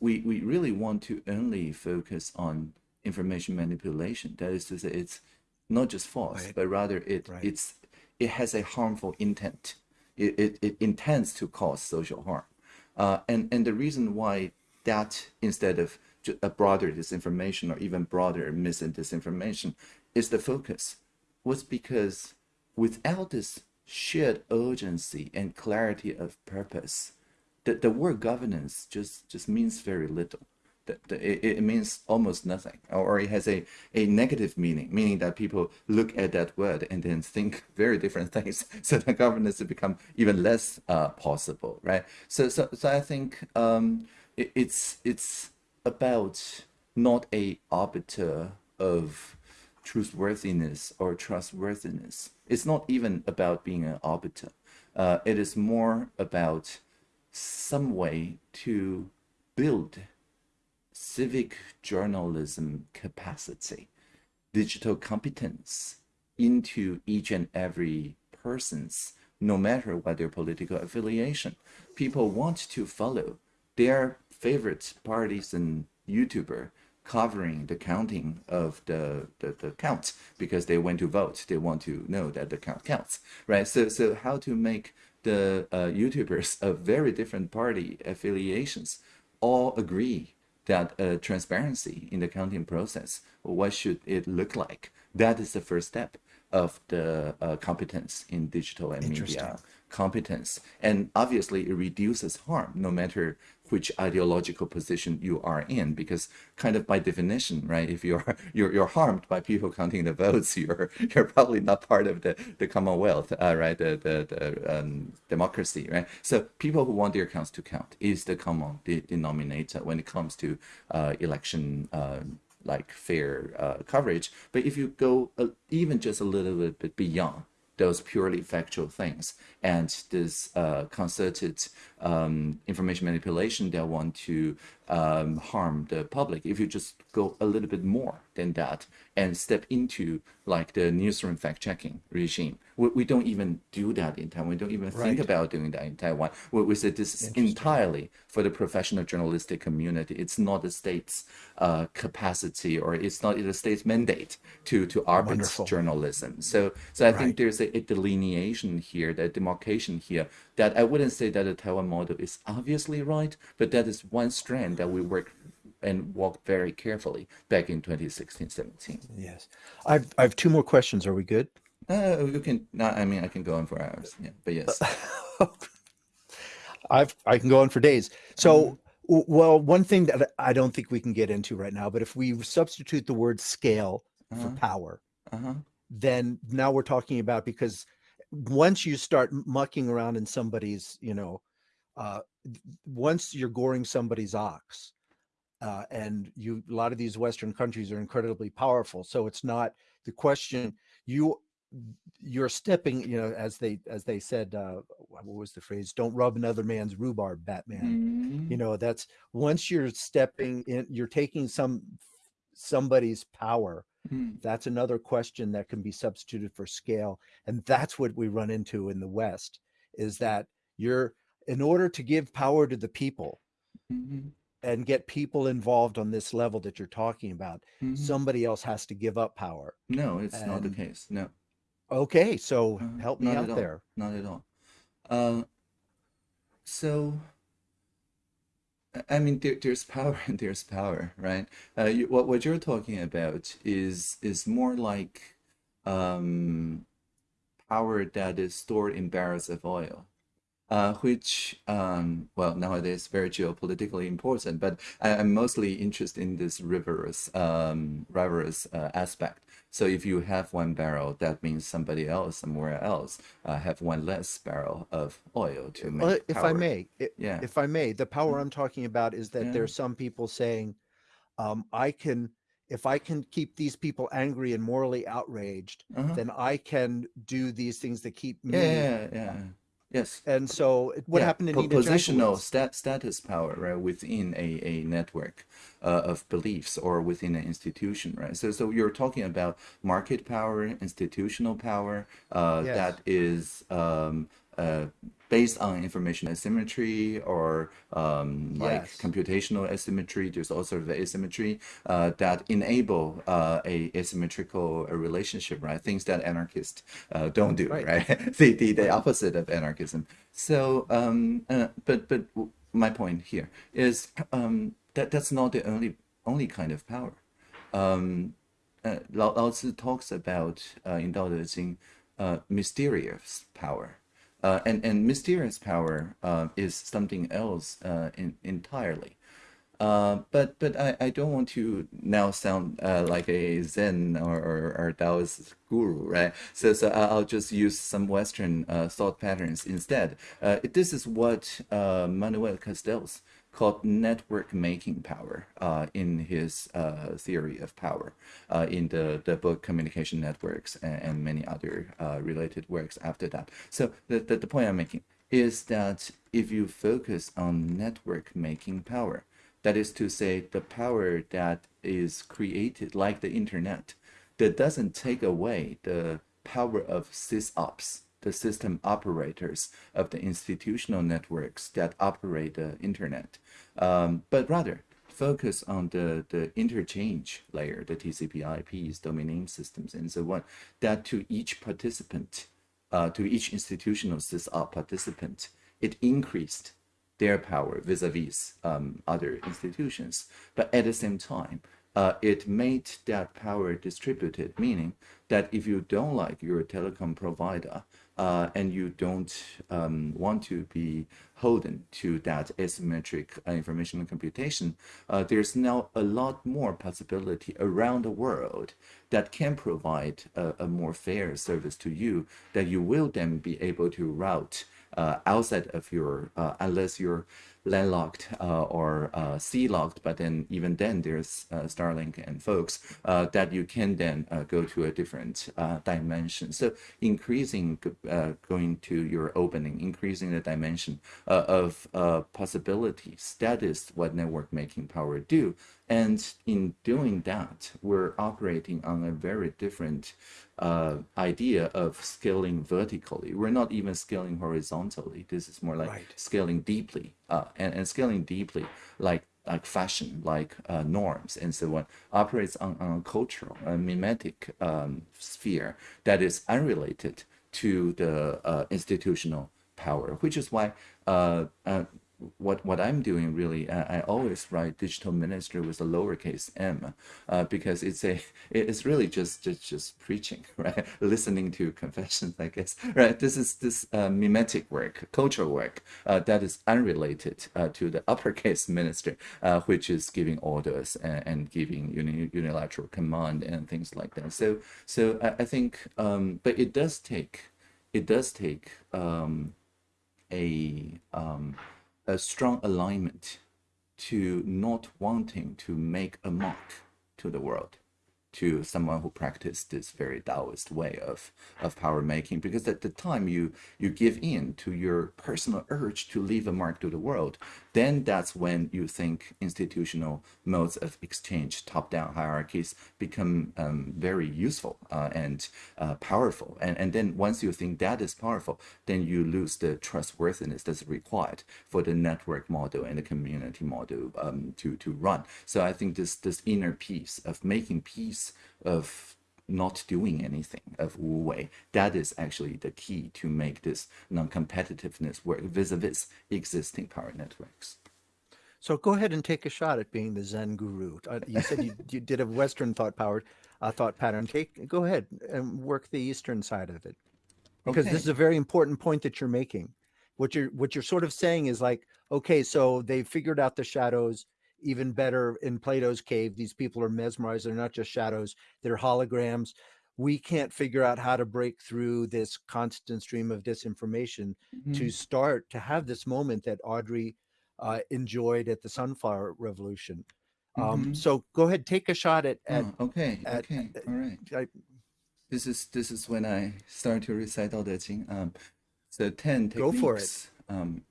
we, we really want to only focus on information manipulation. That is to say, it's not just false, right. but rather it right. it's it has a harmful intent. It, it, it intends to cause social harm. Uh, and, and the reason why that instead of a broader disinformation or even broader mis and disinformation is the focus was because without this shared urgency and clarity of purpose, the, the word governance just, just means very little it, it means almost nothing or it has a, a negative meaning meaning that people look at that word and then think very different [LAUGHS] things. So the governance become even less uh, possible right? So so, so i think um, it, it's it's about not a arbiter of truthworthiness or trustworthiness. It's not even about being an arbiter. Uh, it is more about some way to build civic journalism capacity, digital competence into each and every person's, no matter what their political affiliation. People want to follow their favorite parties and YouTuber covering the counting of the, the, the count because they went to vote. They want to know that the count counts, right? So, so how to make the uh, YouTubers of very different party affiliations all agree that uh, transparency in the counting process, what should it look like? That is the first step of the uh, competence in digital and media competence. And obviously it reduces harm no matter which ideological position you are in, because kind of by definition, right, if you're [LAUGHS] you're, you're harmed by people counting the votes, [LAUGHS] you're you're probably not part of the, the Commonwealth, uh, right, the, the, the um, democracy, right? So people who want their counts to count is the common denominator when it comes to uh, election uh, like fair uh, coverage. But if you go uh, even just a little bit beyond those purely factual things and this uh, concerted um, information manipulation that want to um, harm the public. If you just go a little bit more than that and step into like the newsroom fact checking regime, we, we don't even do that in Taiwan. We don't even right. think about doing that in Taiwan. We, we said this is entirely for the professional journalistic community. It's not the state's uh, capacity or it's not the state's mandate to to arbitrate journalism. So so I right. think there's a, a delineation here, that demarcation here that I wouldn't say that the Taiwan model is obviously right, but that is one strand that we work and walked very carefully back in 2016, 17. Yes. I've I have two more questions. Are we good? Uh, you can not. I mean, I can go on for hours. Yeah, but yes. [LAUGHS] I've I can go on for days. So, w- well, one thing that I don't think we can get into right now, but if we substitute the word scale for Uh-huh. power, Uh-huh. then now we're talking about because once you start mucking around in somebody's, you know, uh, once you're goring somebody's ox, uh, and you a lot of these Western countries are incredibly powerful, so it's not the question you you're stepping, you know, as they as they said, uh, what was the phrase? Don't rub another man's rhubarb, Batman. You Mhm. know, that's once you're stepping in, you're taking some somebody's power Mhm. that's another question that can be substituted for scale and that's what we run into in the west is that you're in order to give power to the people Mhm. and get people involved on this level that you're talking about Mhm. somebody else has to give up power No, it's not the case. No. okay so Uh, help me out there Not at all. Uh, so, I- mean, there, there's power and there's power, right? Uh, you, what what you're talking about is is more like um, power that is stored in barrels of oil. Uh, which, um, well, nowadays very geopolitically important, but I, I'm mostly interested in this reverse, um, uh, aspect. So if you have one barrel, that means somebody else somewhere else uh, have one less barrel of oil to make Well, if i may i- Yeah. if i may the power i'm talking about is that Yeah. there's some people saying um, i can if i can keep these people angry and morally outraged Uh-huh. then I can do these things that keep me. Yeah, yeah, yeah. Yes. And so, what Yeah, happened in po- positional stat status power, right, within a, a network uh, of beliefs or within an institution, right? So so you're talking about market power, institutional power, uh, Yes. that is um, uh, based on information asymmetry or um, like Yes. computational asymmetry. There's also the asymmetry uh, that enable uh, a asymmetrical uh, relationship, right? Things that anarchists uh, don't do, Right. right? [LAUGHS] the, the the opposite of anarchism. So, um, uh, but but my point here is um, that that's not the only only kind of power. Um, uh, Lao, Lao Tzu talks about uh, in Dao De Jing, uh, mysterious power. Uh, and, and mysterious power uh, is something else uh, in, entirely. Uh, but but I, I don't want to now sound uh, like a Zen or, or, or Taoist guru, right? So so I'll just use some Western uh, thought patterns instead. This is what Manuel Castells called network making power uh, in his uh, theory of power uh, in the, the book Communication Networks and, and many other uh, related works after that. So the, the, the point I'm making is that if you focus on network making power, that is to say, the power that is created, like the internet, that doesn't take away the power of sysops, the system operators of the institutional networks that operate the internet, um, but rather focus on the, the interchange layer, the TCP IPs, domain name systems, and so on, that to each participant, uh, to each institutional sysop participant, it increased their power vis-a-vis um, other institutions. But at the same time, uh, it made that power distributed, meaning that if you don't like your telecom provider uh, and you don't um, want to be holden to that asymmetric uh, information computation, uh, there's now a lot more possibility around the world that can provide a, a more fair service to you that you will then be able to route uh, outside of your, uh, unless you're landlocked uh, or uh, sea locked, but then even then there's uh, Starlink and folks uh, that you can then uh, go to a different uh, dimension. So increasing, going to your opening, increasing the dimension of possibilities. That is what network making power do. And in doing that, we're operating on a very different uh, idea of scaling vertically. We're not even scaling horizontally. This is more like Right. scaling deeply, uh, and, and scaling deeply, like like fashion, like uh, norms, and so on, operates on, on a cultural, a mimetic um, sphere that is unrelated to the uh, institutional power, which is why uh, uh, what what I'm doing really, I, I always write digital ministry with a lowercase m, uh, because it's a [LAUGHS] it's really just just just preaching, [LAUGHS] right? Listening to confessions, I guess, [LAUGHS] right? This is this uh, mimetic work, cultural work uh, that is unrelated uh, to the uppercase ministry, uh, which is giving orders and, and giving uni unilateral command and things like that. So so I, I think, um, but it does take it does take um, a um, a strong alignment to not wanting to make a mark to the world to someone who practiced this very Taoist way of, of power making. Because at the time you you give in to your personal urge to leave a mark to the world, then that's when you think institutional modes of exchange, top-down hierarchies become um, very useful uh, and uh, powerful. And, and then once you think that is powerful, then you lose the trustworthiness that's required for the network model and the community model um, to, to run. So I think this, this inner peace of making peace of not doing anything of Wu Wei. That is actually the key to make this non-competitiveness work vis-a-vis existing power networks. So go ahead and take a shot at being the Zen guru. Uh, you said you, you did a Western thought powered uh, thought pattern. Take go ahead and work the Eastern side of it, because Okay. this is a very important point that you're making. What you're what you're sort of saying is like, okay, so they figured out the shadows even better in Plato's cave. These people are mesmerized. They're not just shadows; they're holograms. We can't figure out how to break through this constant stream of disinformation to Mhm. start to have this moment that Audrey uh, enjoyed at the Sunflower Revolution. Um, Mhm. so go ahead, take a shot at, at, Oh, okay, at- okay, all right. I- This is this is when I start to recite Dao De Jing. Um, so ten techniques. Go for it. Um,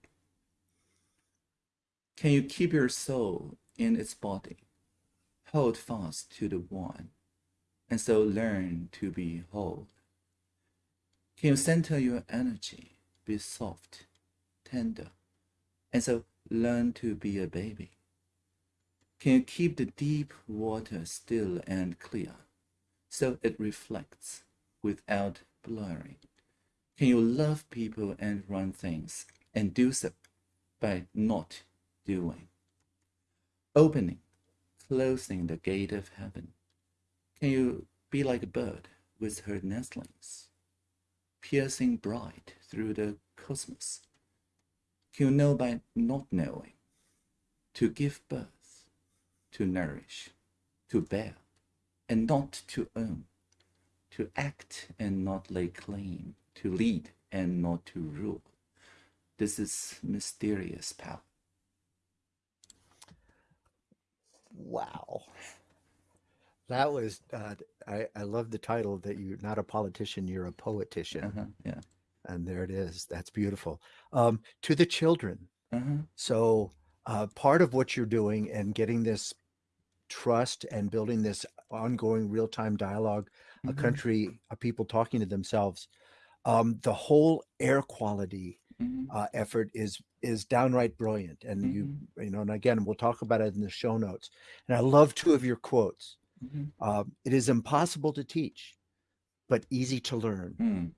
can you keep your soul in its body? Hold fast to the one, and so learn to be whole. Can you center your energy? Be soft, tender, and so learn to be a baby. Can you keep the deep water still and clear? so it reflects without blurring? Can you love people and run things and do so by not doing? Opening, closing the gate of heaven. Can you be like a bird with her nestlings, piercing bright through the cosmos? Can you know by not knowing? To give birth, to nourish, to bear, and not to own, to act and not lay claim, to lead and not to rule. This is mysterious power. Wow. That was, uh, I, I love the title that you're not a politician, you're a poetician. Uh-huh, yeah. And there it is. That's beautiful. Um, to the children. Uh-huh. So uh, part of what you're doing and getting this trust and building this ongoing real-time dialogue, a Mhm. country, a people talking to themselves, um, the whole air quality Mhm. uh, effort is is downright brilliant. And you Mm-hmm. you know, and again, we'll talk about it in the show notes. And I love two of your quotes. Mhm. Um, it is impossible to teach, but easy to learn. Mm.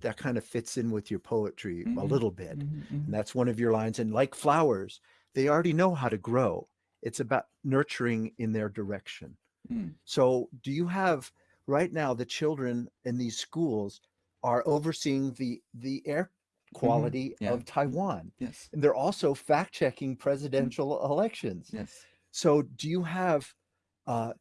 That kind of fits in with your poetry a Mhm. little bit. Mhm, mhm. And that's one of your lines. And like flowers, they already know how to grow. It's about nurturing in their direction. Mm. So, do you have right now the children in these schools are overseeing the the air quality Mm-hmm. Yeah. of Taiwan, Yes. and they're also fact checking presidential elections. Yes. So, do you have? Uh,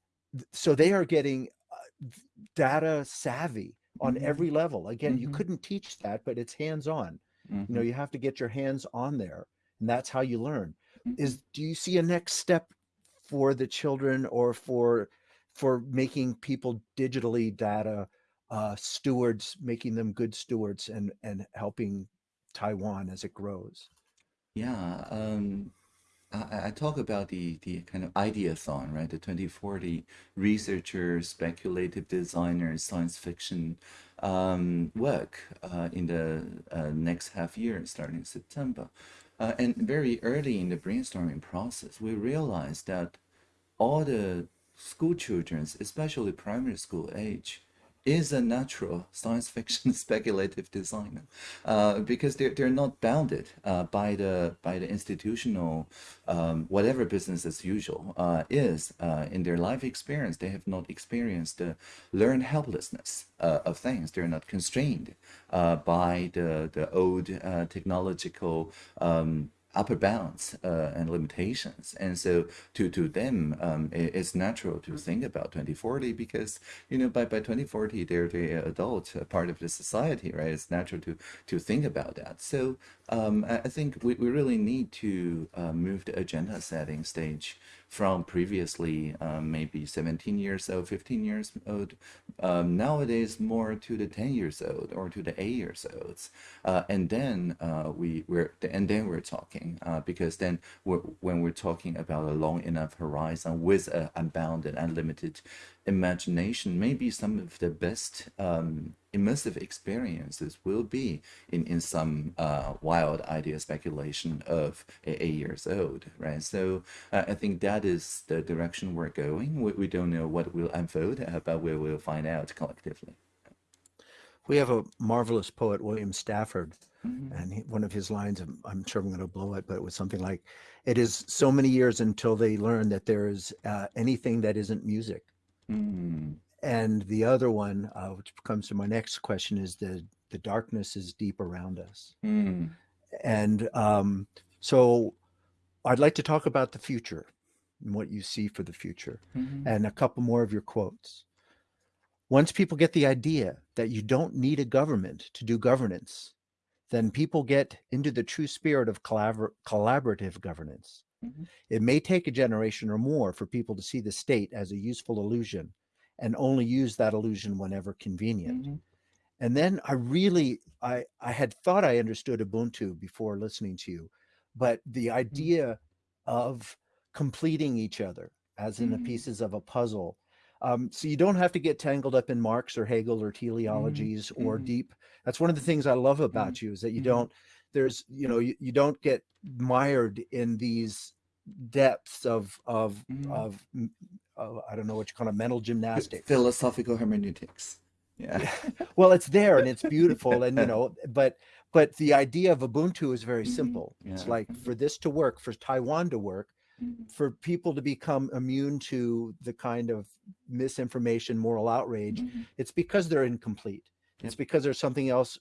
so they are getting uh, data savvy on Mhm. every level. Again, you Mhm. couldn't teach that, but it's hands on you know you have to get your hands on there and that's how you learn is do you see a next step for the children or for for making people digitally data uh stewards making them good stewards and and helping taiwan as it grows Yeah, um, I, I talk about the, the kind of ideathon, right? The 2040 researchers, speculative designers, science fiction um, work uh, in the uh, next half year, starting September. Uh, and very early in the brainstorming process, we realized that all the school children, especially primary school age, is a natural [LAUGHS] science fiction [LAUGHS] speculative designer uh, because they're, they're not bounded uh, by the by the institutional um, whatever business as usual uh, is uh, in their life experience they have not experienced the learned helplessness uh, of things. They're not constrained uh, by the the old technological um, upper bounds uh, and limitations. And so to, to them, um, it, it's natural to think about 2040 because, you know, by, by 2040, they're the adult part of the society, right? It's natural to, to think about that. So um, I, I think we, we really need to uh, move the agenda setting stage from previously um, maybe 17 years old, 15 years old, um, nowadays more to the 10 years old or to the 8 years olds. Uh, and then uh, we, we're, and then we're talking uh, because then we're, when we're talking about a long enough horizon with an unbounded, unlimited imagination, maybe some of the best um, immersive experiences will be in, in some uh, wild idea speculation of eight years old, right? So uh, I think that is the direction we're going. We, we don't know what will unfold, uh, but we will find out collectively. We have a marvelous poet, William Stafford, mm-hmm. and he, one of his lines, I'm, I'm sure I'm going to blow it, but it was something like, it is so many years until they learn that there is uh, anything that isn't music. Mm. And the other one, uh, which comes to my next question, is the the darkness is deep around us. Mm. And um, so, I'd like to talk about the future and what you see for the future, mm-hmm. and a couple more of your quotes. Once people get the idea that you don't need a government to do governance, then people get into the true spirit of collabor- collaborative governance. Mm-hmm. It may take a generation or more for people to see the state as a useful illusion and only use that illusion whenever convenient. Mm-hmm. And then I really I I had thought I understood Ubuntu before listening to you, but the mm-hmm. idea mm-hmm. of completing each other as in the mm-hmm. pieces of a puzzle. Um, so you don't have to get tangled up in Marx or Hegel or mm-hmm. teleologies or deep. That's one of the things I love about you is that you don't there's you know you, you don't get mired in these depths of of mm. of uh, I don't know what you call it, mental gymnastics, philosophical hermeneutics. Yeah. yeah. well, it's there and it's [LAUGHS] beautiful, and you know, but but the idea of Ubuntu is very mm-hmm. simple. Yeah. It's like for this to work, for Taiwan to work, mm-hmm. for people to become immune to the kind of misinformation, moral outrage, mm-hmm. it's because they're incomplete. Yep. It's because there's something else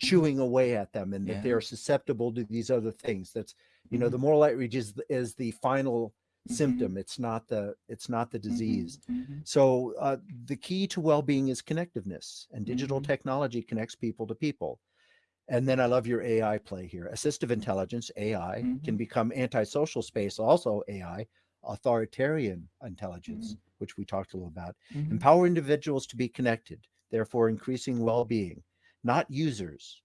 chewing away at them and yeah. that they're susceptible to these other things that's you know mm-hmm. the moral outreach is is the final mm-hmm. symptom it's not the it's not the disease mm-hmm. mm-hmm. so uh, the key to well-being is connectiveness and digital mm-hmm. technology connects people to people and then i love your ai play here assistive intelligence ai can mm-hmm. become antisocial space also ai authoritarian intelligence which we talked a little about empower individuals to be connected therefore increasing well-being not users,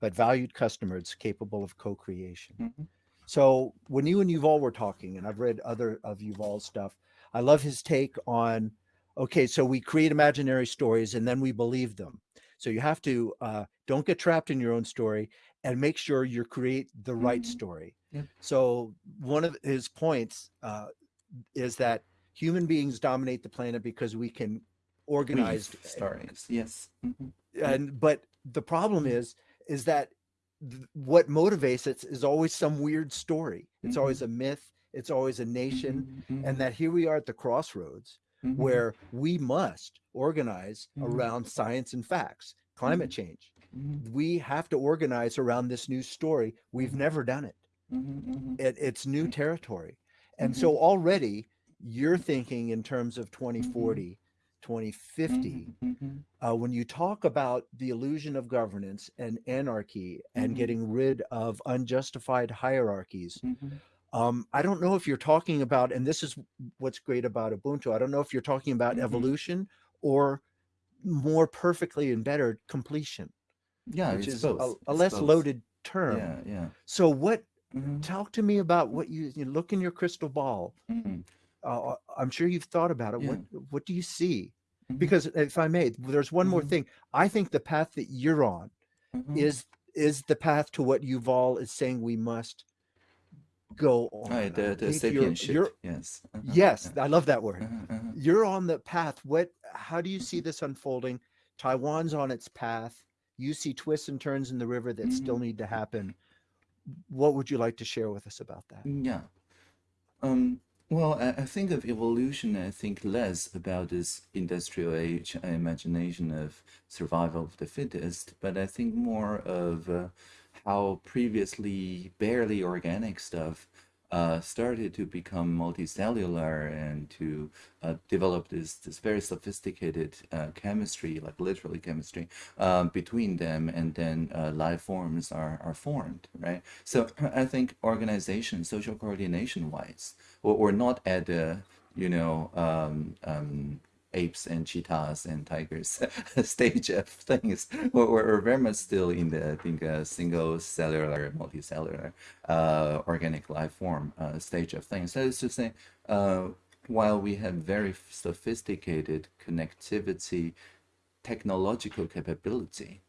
but valued customers capable of co-creation. Mm-hmm. So when you and Yuval were talking, and I've read other of Yuval's stuff, I love his take on, okay, so we create imaginary stories and then we believe them. So you have to uh, don't get trapped in your own story and make sure you create the right mm-hmm. story. Yep. So one of his points uh, is that human beings dominate the planet because we can organize stories. Yes. Mm-hmm. And but the problem is is that th- what motivates it is always some weird story. It's mm-hmm. always a myth. It's always a nation. Mm-hmm. and that here we are at the crossroads mm-hmm. where we must organize mm-hmm. around science and facts climate mm-hmm. change. We have to organize around this new story. We've never done it, it it's new territory. And so already you're thinking in terms of 2040 2050 mm-hmm, mm-hmm. Uh, when you talk about the illusion of governance and anarchy and mm-hmm. getting rid of unjustified hierarchies um, i don't know if you're talking about and this is what's great about ubuntu i don't know if you're talking about evolution or more perfectly and better completion yeah which is both. a, a less both. loaded term yeah yeah so what mm-hmm. talk to me about what you, you look in your crystal ball uh, I'm sure you've thought about it. Yeah. What what do you see? Mm-hmm. Because if I may, there's one mm-hmm. more thing. I think the path that you're on mm-hmm. is is the path to what Yuval is saying we must go on. Right, the, the sapient you're, you're, yes. Uh-huh. Yes, I love that word. Uh-huh, uh-huh. You're on the path. What how do you see mm-hmm. this unfolding? Taiwan's on its path. You see twists and turns in the river that still Mhm. need to happen. What would you like to share with us about that? Yeah. Um, well, I, I think of evolution, I think less about this industrial age imagination of survival of the fittest, but I think more of uh, how previously barely organic stuff uh, started to become multicellular and to uh, develop this this very sophisticated uh, chemistry, like literally chemistry, um, between them, and then uh, life forms are are formed, right? So [CLEARS THROAT] I think organization, social coordination wise, or, or not at the you know um, um, apes and cheetahs and tigers [LAUGHS] stage of things. We're, we're very much still in the I think uh, single cellular, multicellular, uh, organic life form uh, stage of things. So it's to say, uh, while we have very sophisticated connectivity, technological capability,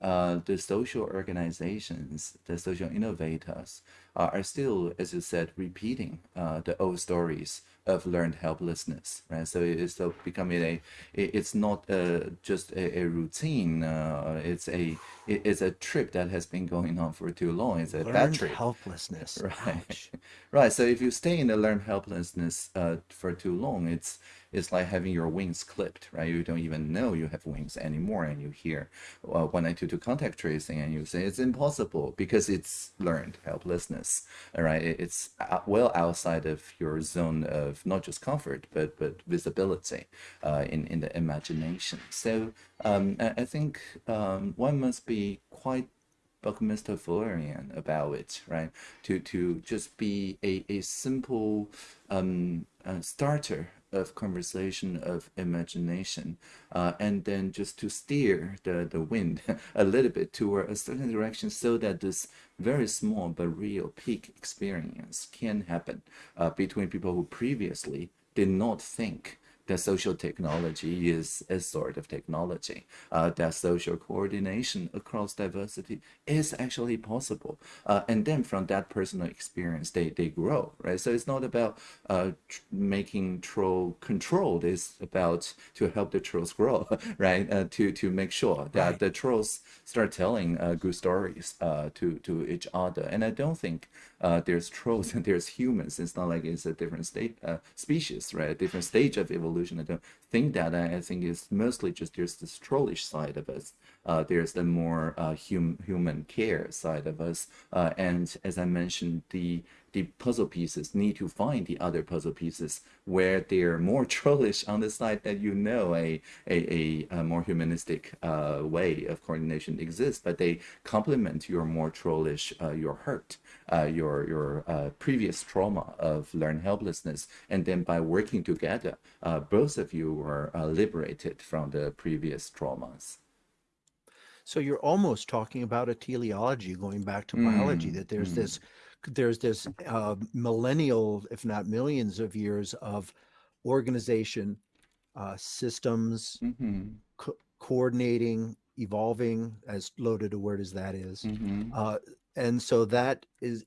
uh, the social organizations, the social innovators uh, are still, as you said, repeating uh, the old stories of learned helplessness, right? So it is so becoming a, it's not uh, just a, a routine. Uh, it's a, it's a trip that has been going on for too long. It's a Learned trip. helplessness. [LAUGHS] Right. Ouch. Right. So if you stay in the learned helplessness uh, for too long, it's it's like having your wings clipped, right? You don't even know you have wings anymore, and you hear uh, 1922 contact tracing, and you say it's impossible because it's learned helplessness, all right? It's well outside of your zone of not just comfort, but but visibility uh, in in the imagination. So um, I, I think um, one must be quite Buckminster Fullerian about it, right? To to just be a, a simple um, uh, starter of conversation of imagination, uh, and then just to steer the, the wind [LAUGHS] a little bit toward a certain direction so that this very small but real peak experience can happen uh, between people who previously did not think that social technology is a sort of technology, uh, that social coordination across diversity is actually possible. Uh, and then from that personal experience, they, they grow, right? So it's not about uh, tr- making troll controlled, it's about to help the trolls grow, [LAUGHS] right? Uh, to, to make sure that Right. the trolls start telling uh, good stories uh, to, to each other. And I don't think uh, there's trolls and [LAUGHS] there's humans. It's not like it's a different state uh, species, right? A different stage of evolution. I don't think that. I, think it's mostly just there's this trollish side of us. Uh, there's the more uh, hum, human care side of us. Uh, and as I mentioned, the the puzzle pieces need to find the other puzzle pieces where they're more [LAUGHS] trollish on the side that you know a a, a, a more humanistic uh, way of coordination exists, but they complement your more trollish uh, your hurt, uh, your your uh, previous trauma of learned helplessness, and then by working together, uh, both of you were uh, liberated from the previous traumas. So you're almost talking about a teleology going back to biology, Mm, that there's mm, this there's this uh, millennial, if not millions of years of organization, uh, systems, mhm, co- coordinating, evolving, as loaded a word as that is. mhm, Uh, and so that is,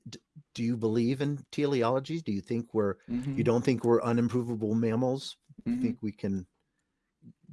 do you believe in teleology Do you think we're, you mhm, don't think we're unimprovable mammals? You mhm. think we can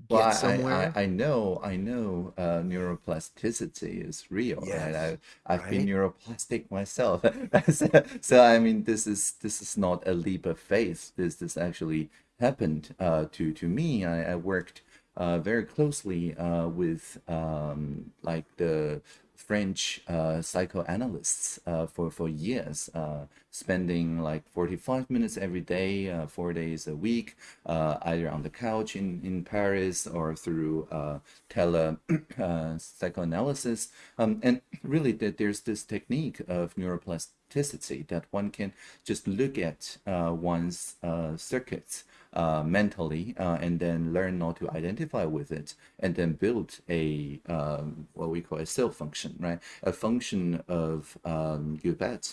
Well, get I, I. I know, I know uh, neuroplasticity is real, right? Yes, I, I've been neuroplastic myself. [LAUGHS] So, so, I mean, this is this is not a leap of faith. This this actually happened uh, to to me. I, I worked uh, very closely uh, with um, like the French uh, psychoanalysts uh, for for years, uh, spending like 45 minutes every day, uh, four days a week, uh, either on the couch in, in Paris or through uh, tele [CLEARS THROAT] psychoanalysis. Um, and really, that there's this technique of neuroplasticity that one can just look at one's circuits uh, mentally uh, and then learn not to identify with it and then build a um, what we call a self function right? A function of um,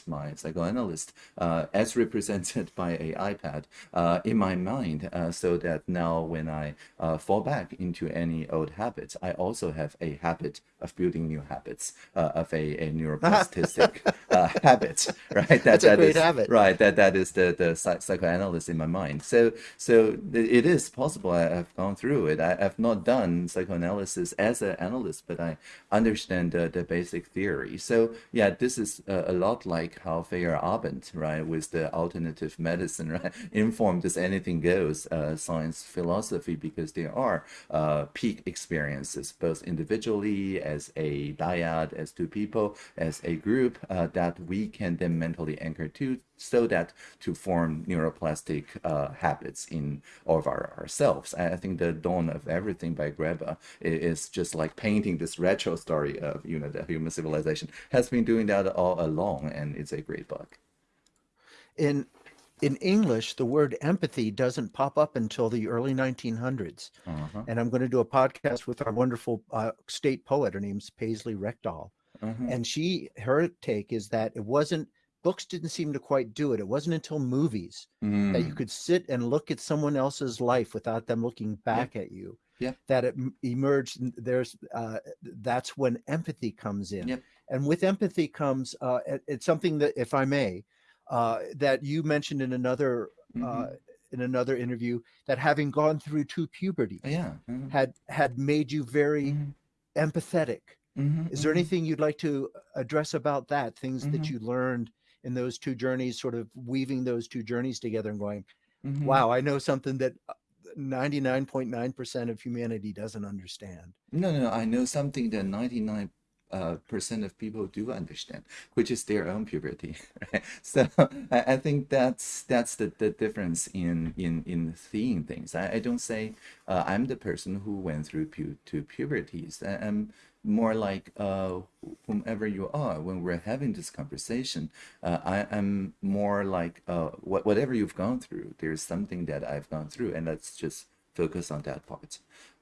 my psychoanalyst uh, as represented [LAUGHS] by a ipad uh, in my mind uh, so that now when i uh, fall back into any old habits i also have a habit of building new habits uh, of a, a neuroplastic [LAUGHS] uh, habit right? That That's a that great is habit. right that that is the the psychoanalyst in my mind. So so so it is possible. I, have gone through it. I, have not done psychoanalysis as an analyst, but I understand the, the basic theory. So yeah, this is a, a lot like how Feyerabend, right, with the alternative medicine, [LAUGHS] right, informed as anything goes uh, science philosophy because there are uh, peak experiences, both individually, as a dyad, as two people, as a group, uh, that we can then mentally anchor to so that to form neuroplastic uh, habits in of our, ourselves. I think the dawn of everything by Graeber is just like painting this retro story of you know the human civilization has been doing that all along, and it's a great book. In in English, the word empathy doesn't pop up until the early 1900s. Uh-huh. And I'm going to do a podcast with our wonderful uh, state poet. Her name's Paisley Rekdal. Uh-huh. And she, her take is that it wasn't books didn't seem to quite do it. It wasn't until movies mm. that you mm. could sit and look at someone else's life without them looking back at you. Yeah. That it emerged. There's uh, that's when empathy comes in, yep. and with empathy comes uh, it's something that, if I may, uh, that you mentioned in another uh, mm-hmm. in another interview that having gone through two puberty, yeah, mm-hmm. had had made you very mm-hmm. empathetic. Mm-hmm, Is there mm-hmm. anything you'd like to address about that? Things that mm-hmm. you learned in those two journeys, sort of weaving those two journeys together and going, mm-hmm. wow, I know something that 99.9% uh, of humanity doesn't understand. No, no, I know something that 99 uh, percent of people do understand, which is their own puberty. [LAUGHS] Right? So I, I, think that's that's the, the difference in in in seeing things. I, I don't say uh, I'm the person who went through pu- two puberties. I, am more like uh, whomever you are when we're having this conversation uh, I, am more like uh, wh- whatever you've gone through there's something that i've gone through and let's just focus on that part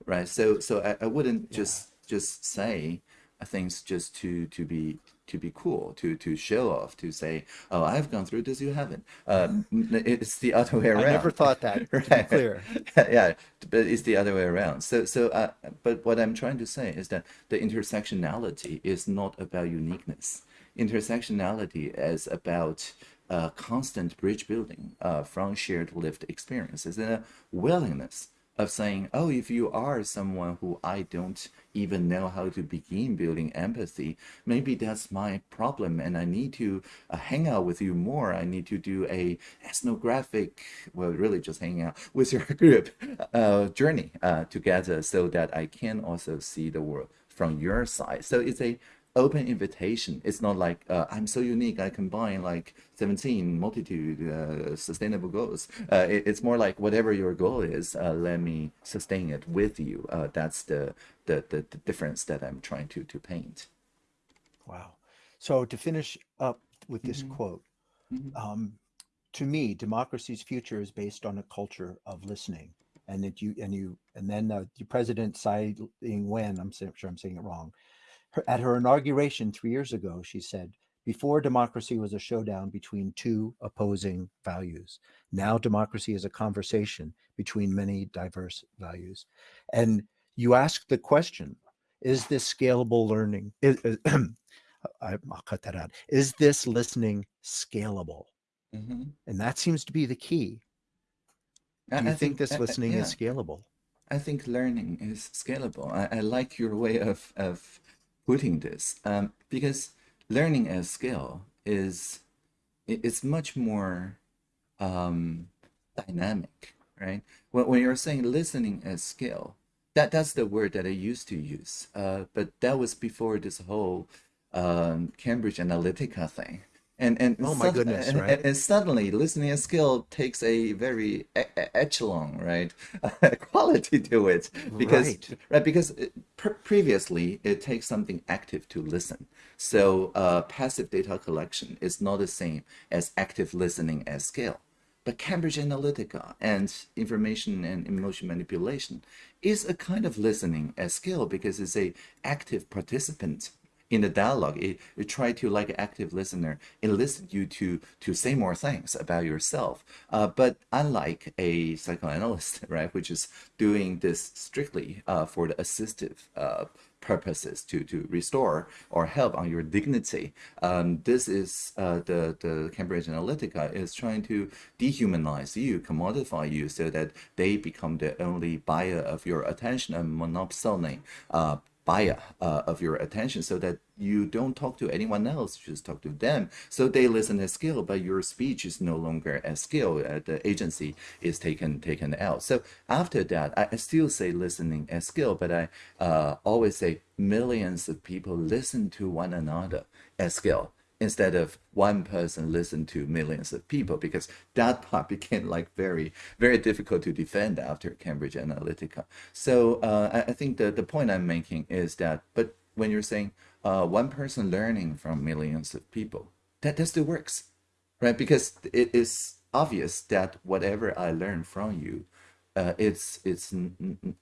right so so i, I wouldn't yeah. just just say things just to to be to be cool, to to show off, to say, "Oh, I've gone through this, you haven't." Uh, [LAUGHS] it's the other way around. I never thought that. [LAUGHS] right. clear. [LAUGHS] yeah, but it's the other way around. So so, uh, but what I'm trying to say is that the intersectionality is not about uniqueness. Intersectionality is about uh, constant bridge building uh, from shared lived experiences and a willingness of saying, oh, if you are someone who I don't even know how to begin building empathy, maybe that's my problem and I need to uh, hang out with you more. I need to do a ethnographic, well, really just hang out [LAUGHS] with your group uh, journey uh, together so that I can also see the world from your side. So it's a open invitation. It's not like uh, I'm so unique. I combine like 17 multitude uh, sustainable goals. Uh, it, it's more like whatever your goal is, uh, let me sustain it with you. Uh, that's the, the, the the difference that I'm trying to to paint. Wow. So to finish up with this mm-hmm. quote, mm-hmm. Um, to me, democracy's future is based on a culture of listening. And that you and you and then uh, the president Tsai Ing-wen, I'm sure I'm saying it wrong, her, at her inauguration three years ago, she said, before democracy was a showdown between two opposing values. Now democracy is a conversation between many diverse values. And you ask the question, is this scalable learning? Is, [CLEARS THROAT] I'll cut that out. Is this listening scalable? Mm-hmm. And that seems to be the key. Do you I think, think, this listening yeah. is scalable? I think learning is scalable. I, I like your way of, of putting this um, because learning as skill is it's much more um, dynamic, right? When, when you're saying listening as skill, that that's the word that I used to use, uh, but that was before this whole um, Cambridge Analytica thing, and and oh my goodness and, right? and, and, suddenly listening as skill takes a very echelon right? [LAUGHS] Quality to it. Because right, right because it, previously it takes something active to listen. So uh, passive data collection is not the same as active listening at scale. But cambridge analytica and information and emotion manipulation is a kind of listening at scale because it's a active participant in the dialogue, it, it try to like an active listener elicit you to to say more things about yourself. Uh, but unlike a psychoanalyst, [LAUGHS] right, which is doing this strictly uh, for the assistive uh, purposes to to restore or help on your dignity. Um, this is uh, the the Cambridge Analytica is trying to dehumanize you, commodify you, so that they become the only buyer of your attention and monopoly uh, uh, of your attention so that you don't talk to anyone else just talk to them. So they listen as skill but your speech is no longer as skill uh, the agency is taken taken out. So after that i, I still say listening as skill but i uh, always say millions of people listen to one another as skill instead of one person listen to millions of people because that part [LAUGHS] became like very very difficult to defend after cambridge analytica so uh, I, I, think the, the point i'm making is that but when you're saying uh, one person learning from millions of people that, that still works right because it is obvious that whatever i learn from you uh, it's it's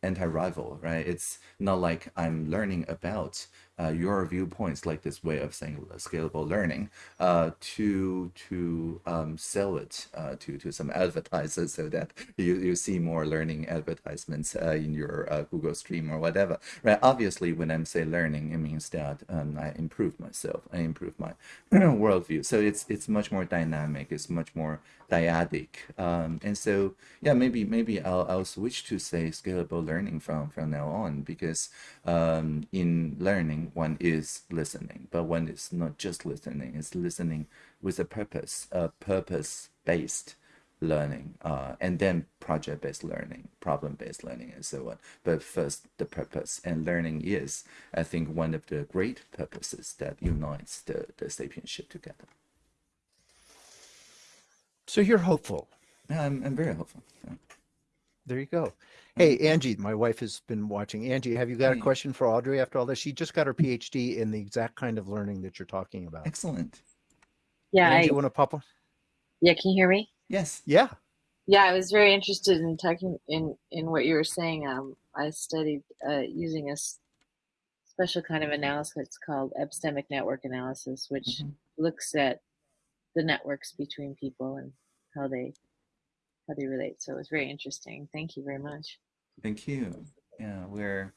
anti-rival, right? It's not like I'm learning about uh, your viewpoints, like this way of saying scalable learning, uh, to to um, sell it uh, to to some advertisers so that you, you see more learning advertisements uh, in your uh, Google Stream or whatever, right? Obviously, when I'm say learning, it means that um, I improve myself, I improve my [CLEARS THROAT] worldview. So it's it's much more dynamic, it's much more dyadic, um, and so yeah, maybe maybe I'll I'll switch to say scalable learning from from now on because um, in learning one is listening, but one is not just listening, it's listening with a purpose, a purpose-based learning, uh, and then project-based learning, problem-based learning, and so on. But first, the purpose, and learning is, I think, one of the great purposes that unites the, the sapienship together. So you're hopeful. Yeah, I'm, I'm very hopeful. Yeah. There you go. Hey, Angie, my wife has been watching. Angie, have you got a question for Audrey after all this? She just got her PhD in the exact kind of learning that you're talking about. Excellent. Yeah. Angie, I, you want to pop one? Yeah, can you hear me? Yes. Yeah. Yeah, I was very interested in talking in in what you were saying. Um, I studied uh, using a special kind of analysis called epistemic network analysis, which mm -hmm. looks at the networks between people and how they how they relate. So it was very interesting. Thank you very much. Thank you. Yeah, we're.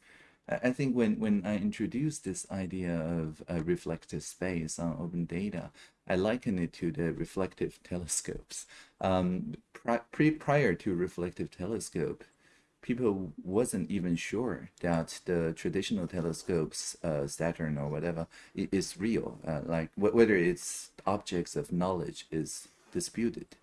I think when, when I introduced this idea of a reflective space on open data, I liken it to the reflective [LAUGHS] telescopes. Um, pre prior to reflective telescope, people wasn't even sure that the traditional telescopes, uh, Saturn or whatever, is real. Uh, like whether it's objects of knowledge is disputed.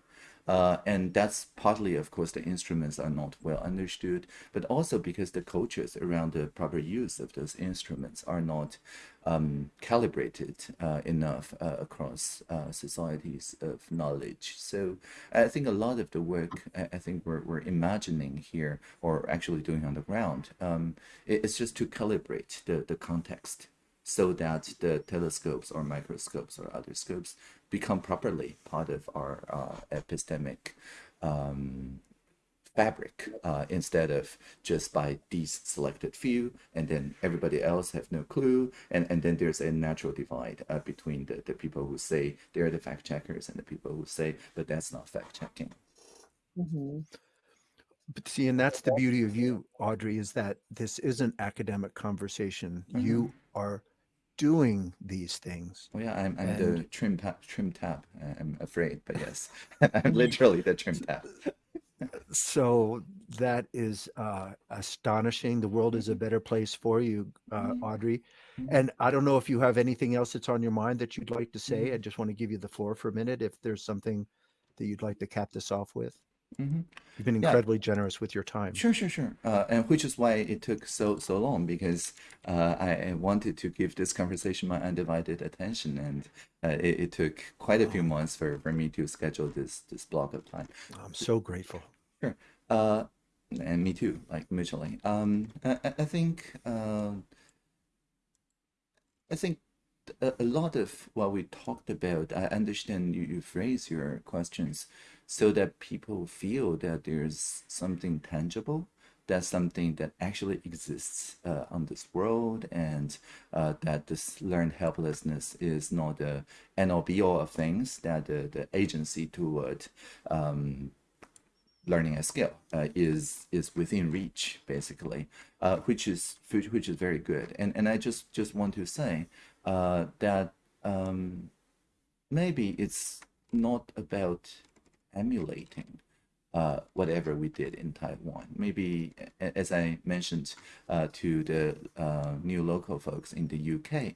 Uh, and that's partly, of course, the instruments are not well understood, but also because the cultures around the proper use of those instruments are not um, calibrated uh, enough uh, across uh, societies of knowledge. So I think a lot of the work I think we're, we're imagining here, or actually doing on the ground, um, it's just to calibrate the, the context so that the telescopes or microscopes or other scopes become properly part of our uh, epistemic um, fabric uh, instead of just by these selected few and then everybody else have no clue and, and then there's a natural divide uh, between the, the people who say they're the fact checkers and the people who say but that's not fact checking. Mm -hmm. But see, and that's the beauty of you, Audrey, is that this isn't academic conversation. Mm -hmm. You are doing these things. Well, yeah, I'm, I'm and... the trim tab, trim tab. I'm afraid, but yes, [LAUGHS] [LAUGHS] I'm literally the trim tab. [LAUGHS] so that is uh, astonishing. The world is a mm-hmm. better place for you, uh, mm-hmm. Audrey. Mm-hmm. And I don't know if you have anything else that's on your mind that you'd like to say. I just want to give you the floor for a minute. If there's something that you'd like to cap this off with. Mm -hmm. You've been incredibly yeah. generous with your time. Sure, sure, sure. Uh, and which is why it took so so long because uh, I, wanted to give this conversation my undivided attention, and uh, it, it, took quite a few oh. months for, for me to schedule this this block of time. I'm so grateful. Sure. Uh, and me too, like mutually. Um, I, I think uh, I think a, a lot of what we talked about, I understand you, you phrase your questions so that people feel that there's something tangible that's something that actually exists uh, on this world and uh, that this learned helplessness is not the end all be all of things, that the, the agency toward um, learning at scale uh, is is within reach basically uh, which is which is very good. And and I just just want to say uh, that um, maybe it's not about emulating uh, whatever we did in Taiwan. Maybe, as I mentioned uh, to the uh, new local folks in the UK,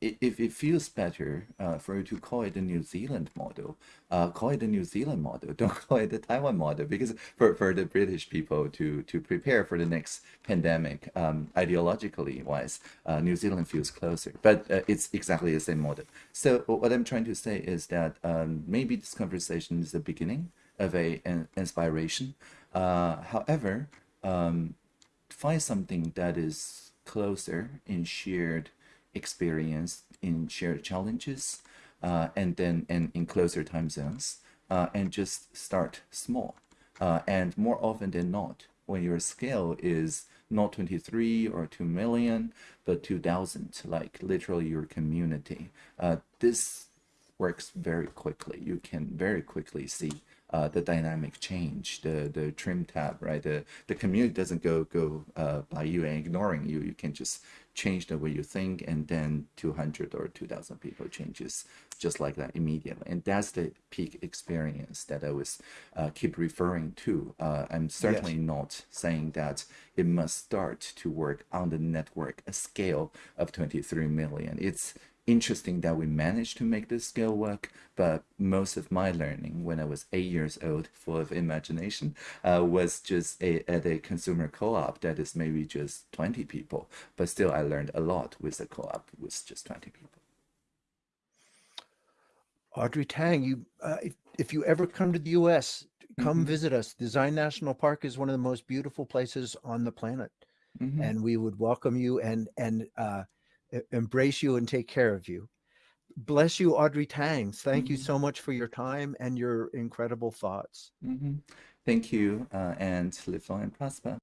if it feels better uh, for you to call it the New Zealand model, uh, call it the New Zealand model. [LAUGHS] Don't call it the Taiwan model because for, for the British people to to prepare for the next pandemic, um, ideologically wise, New Zealand feels closer. But it's exactly the same model. So what I'm trying to say is that um, maybe this conversation is the beginning of a an inspiration. Uh, however, um, find something that is closer in shared experience, in shared challenges, uh, and then and in closer time zones, uh, and just start small. And more often than not, when your scale is not 23 or 2 million, but 2,000, like literally your community, uh, this works very quickly. You can very quickly see uh, the dynamic change, the the trim tab, right? The the community doesn't go go uh, by you and ignoring you. You can just change the way you think, and then 200 or 2,000 people changes just like that immediately. And that's the peak experience that I was uh, keep referring to. Uh, I'm certainly not saying that it must start to work on the network a scale of 23 million. It's interesting that we managed to make this scale work, but most of my learning when I was eight years old, full of imagination, uh, was just a, at a consumer co-op that is maybe just 20 people. But still, I learned a lot with the co-op with just 20 people. Audrey Tang, you, uh, if, if you ever come to the U.S., come Mhm. visit us. the Zion National Park is one of the most beautiful places on the planet, Mhm. and we would welcome you and and uh, embrace you and take care of you. Bless you, Audrey Tangs. Thank you Mhm. so much for your time and your incredible thoughts. Mhm. Thank you, uh, and live long and prosper.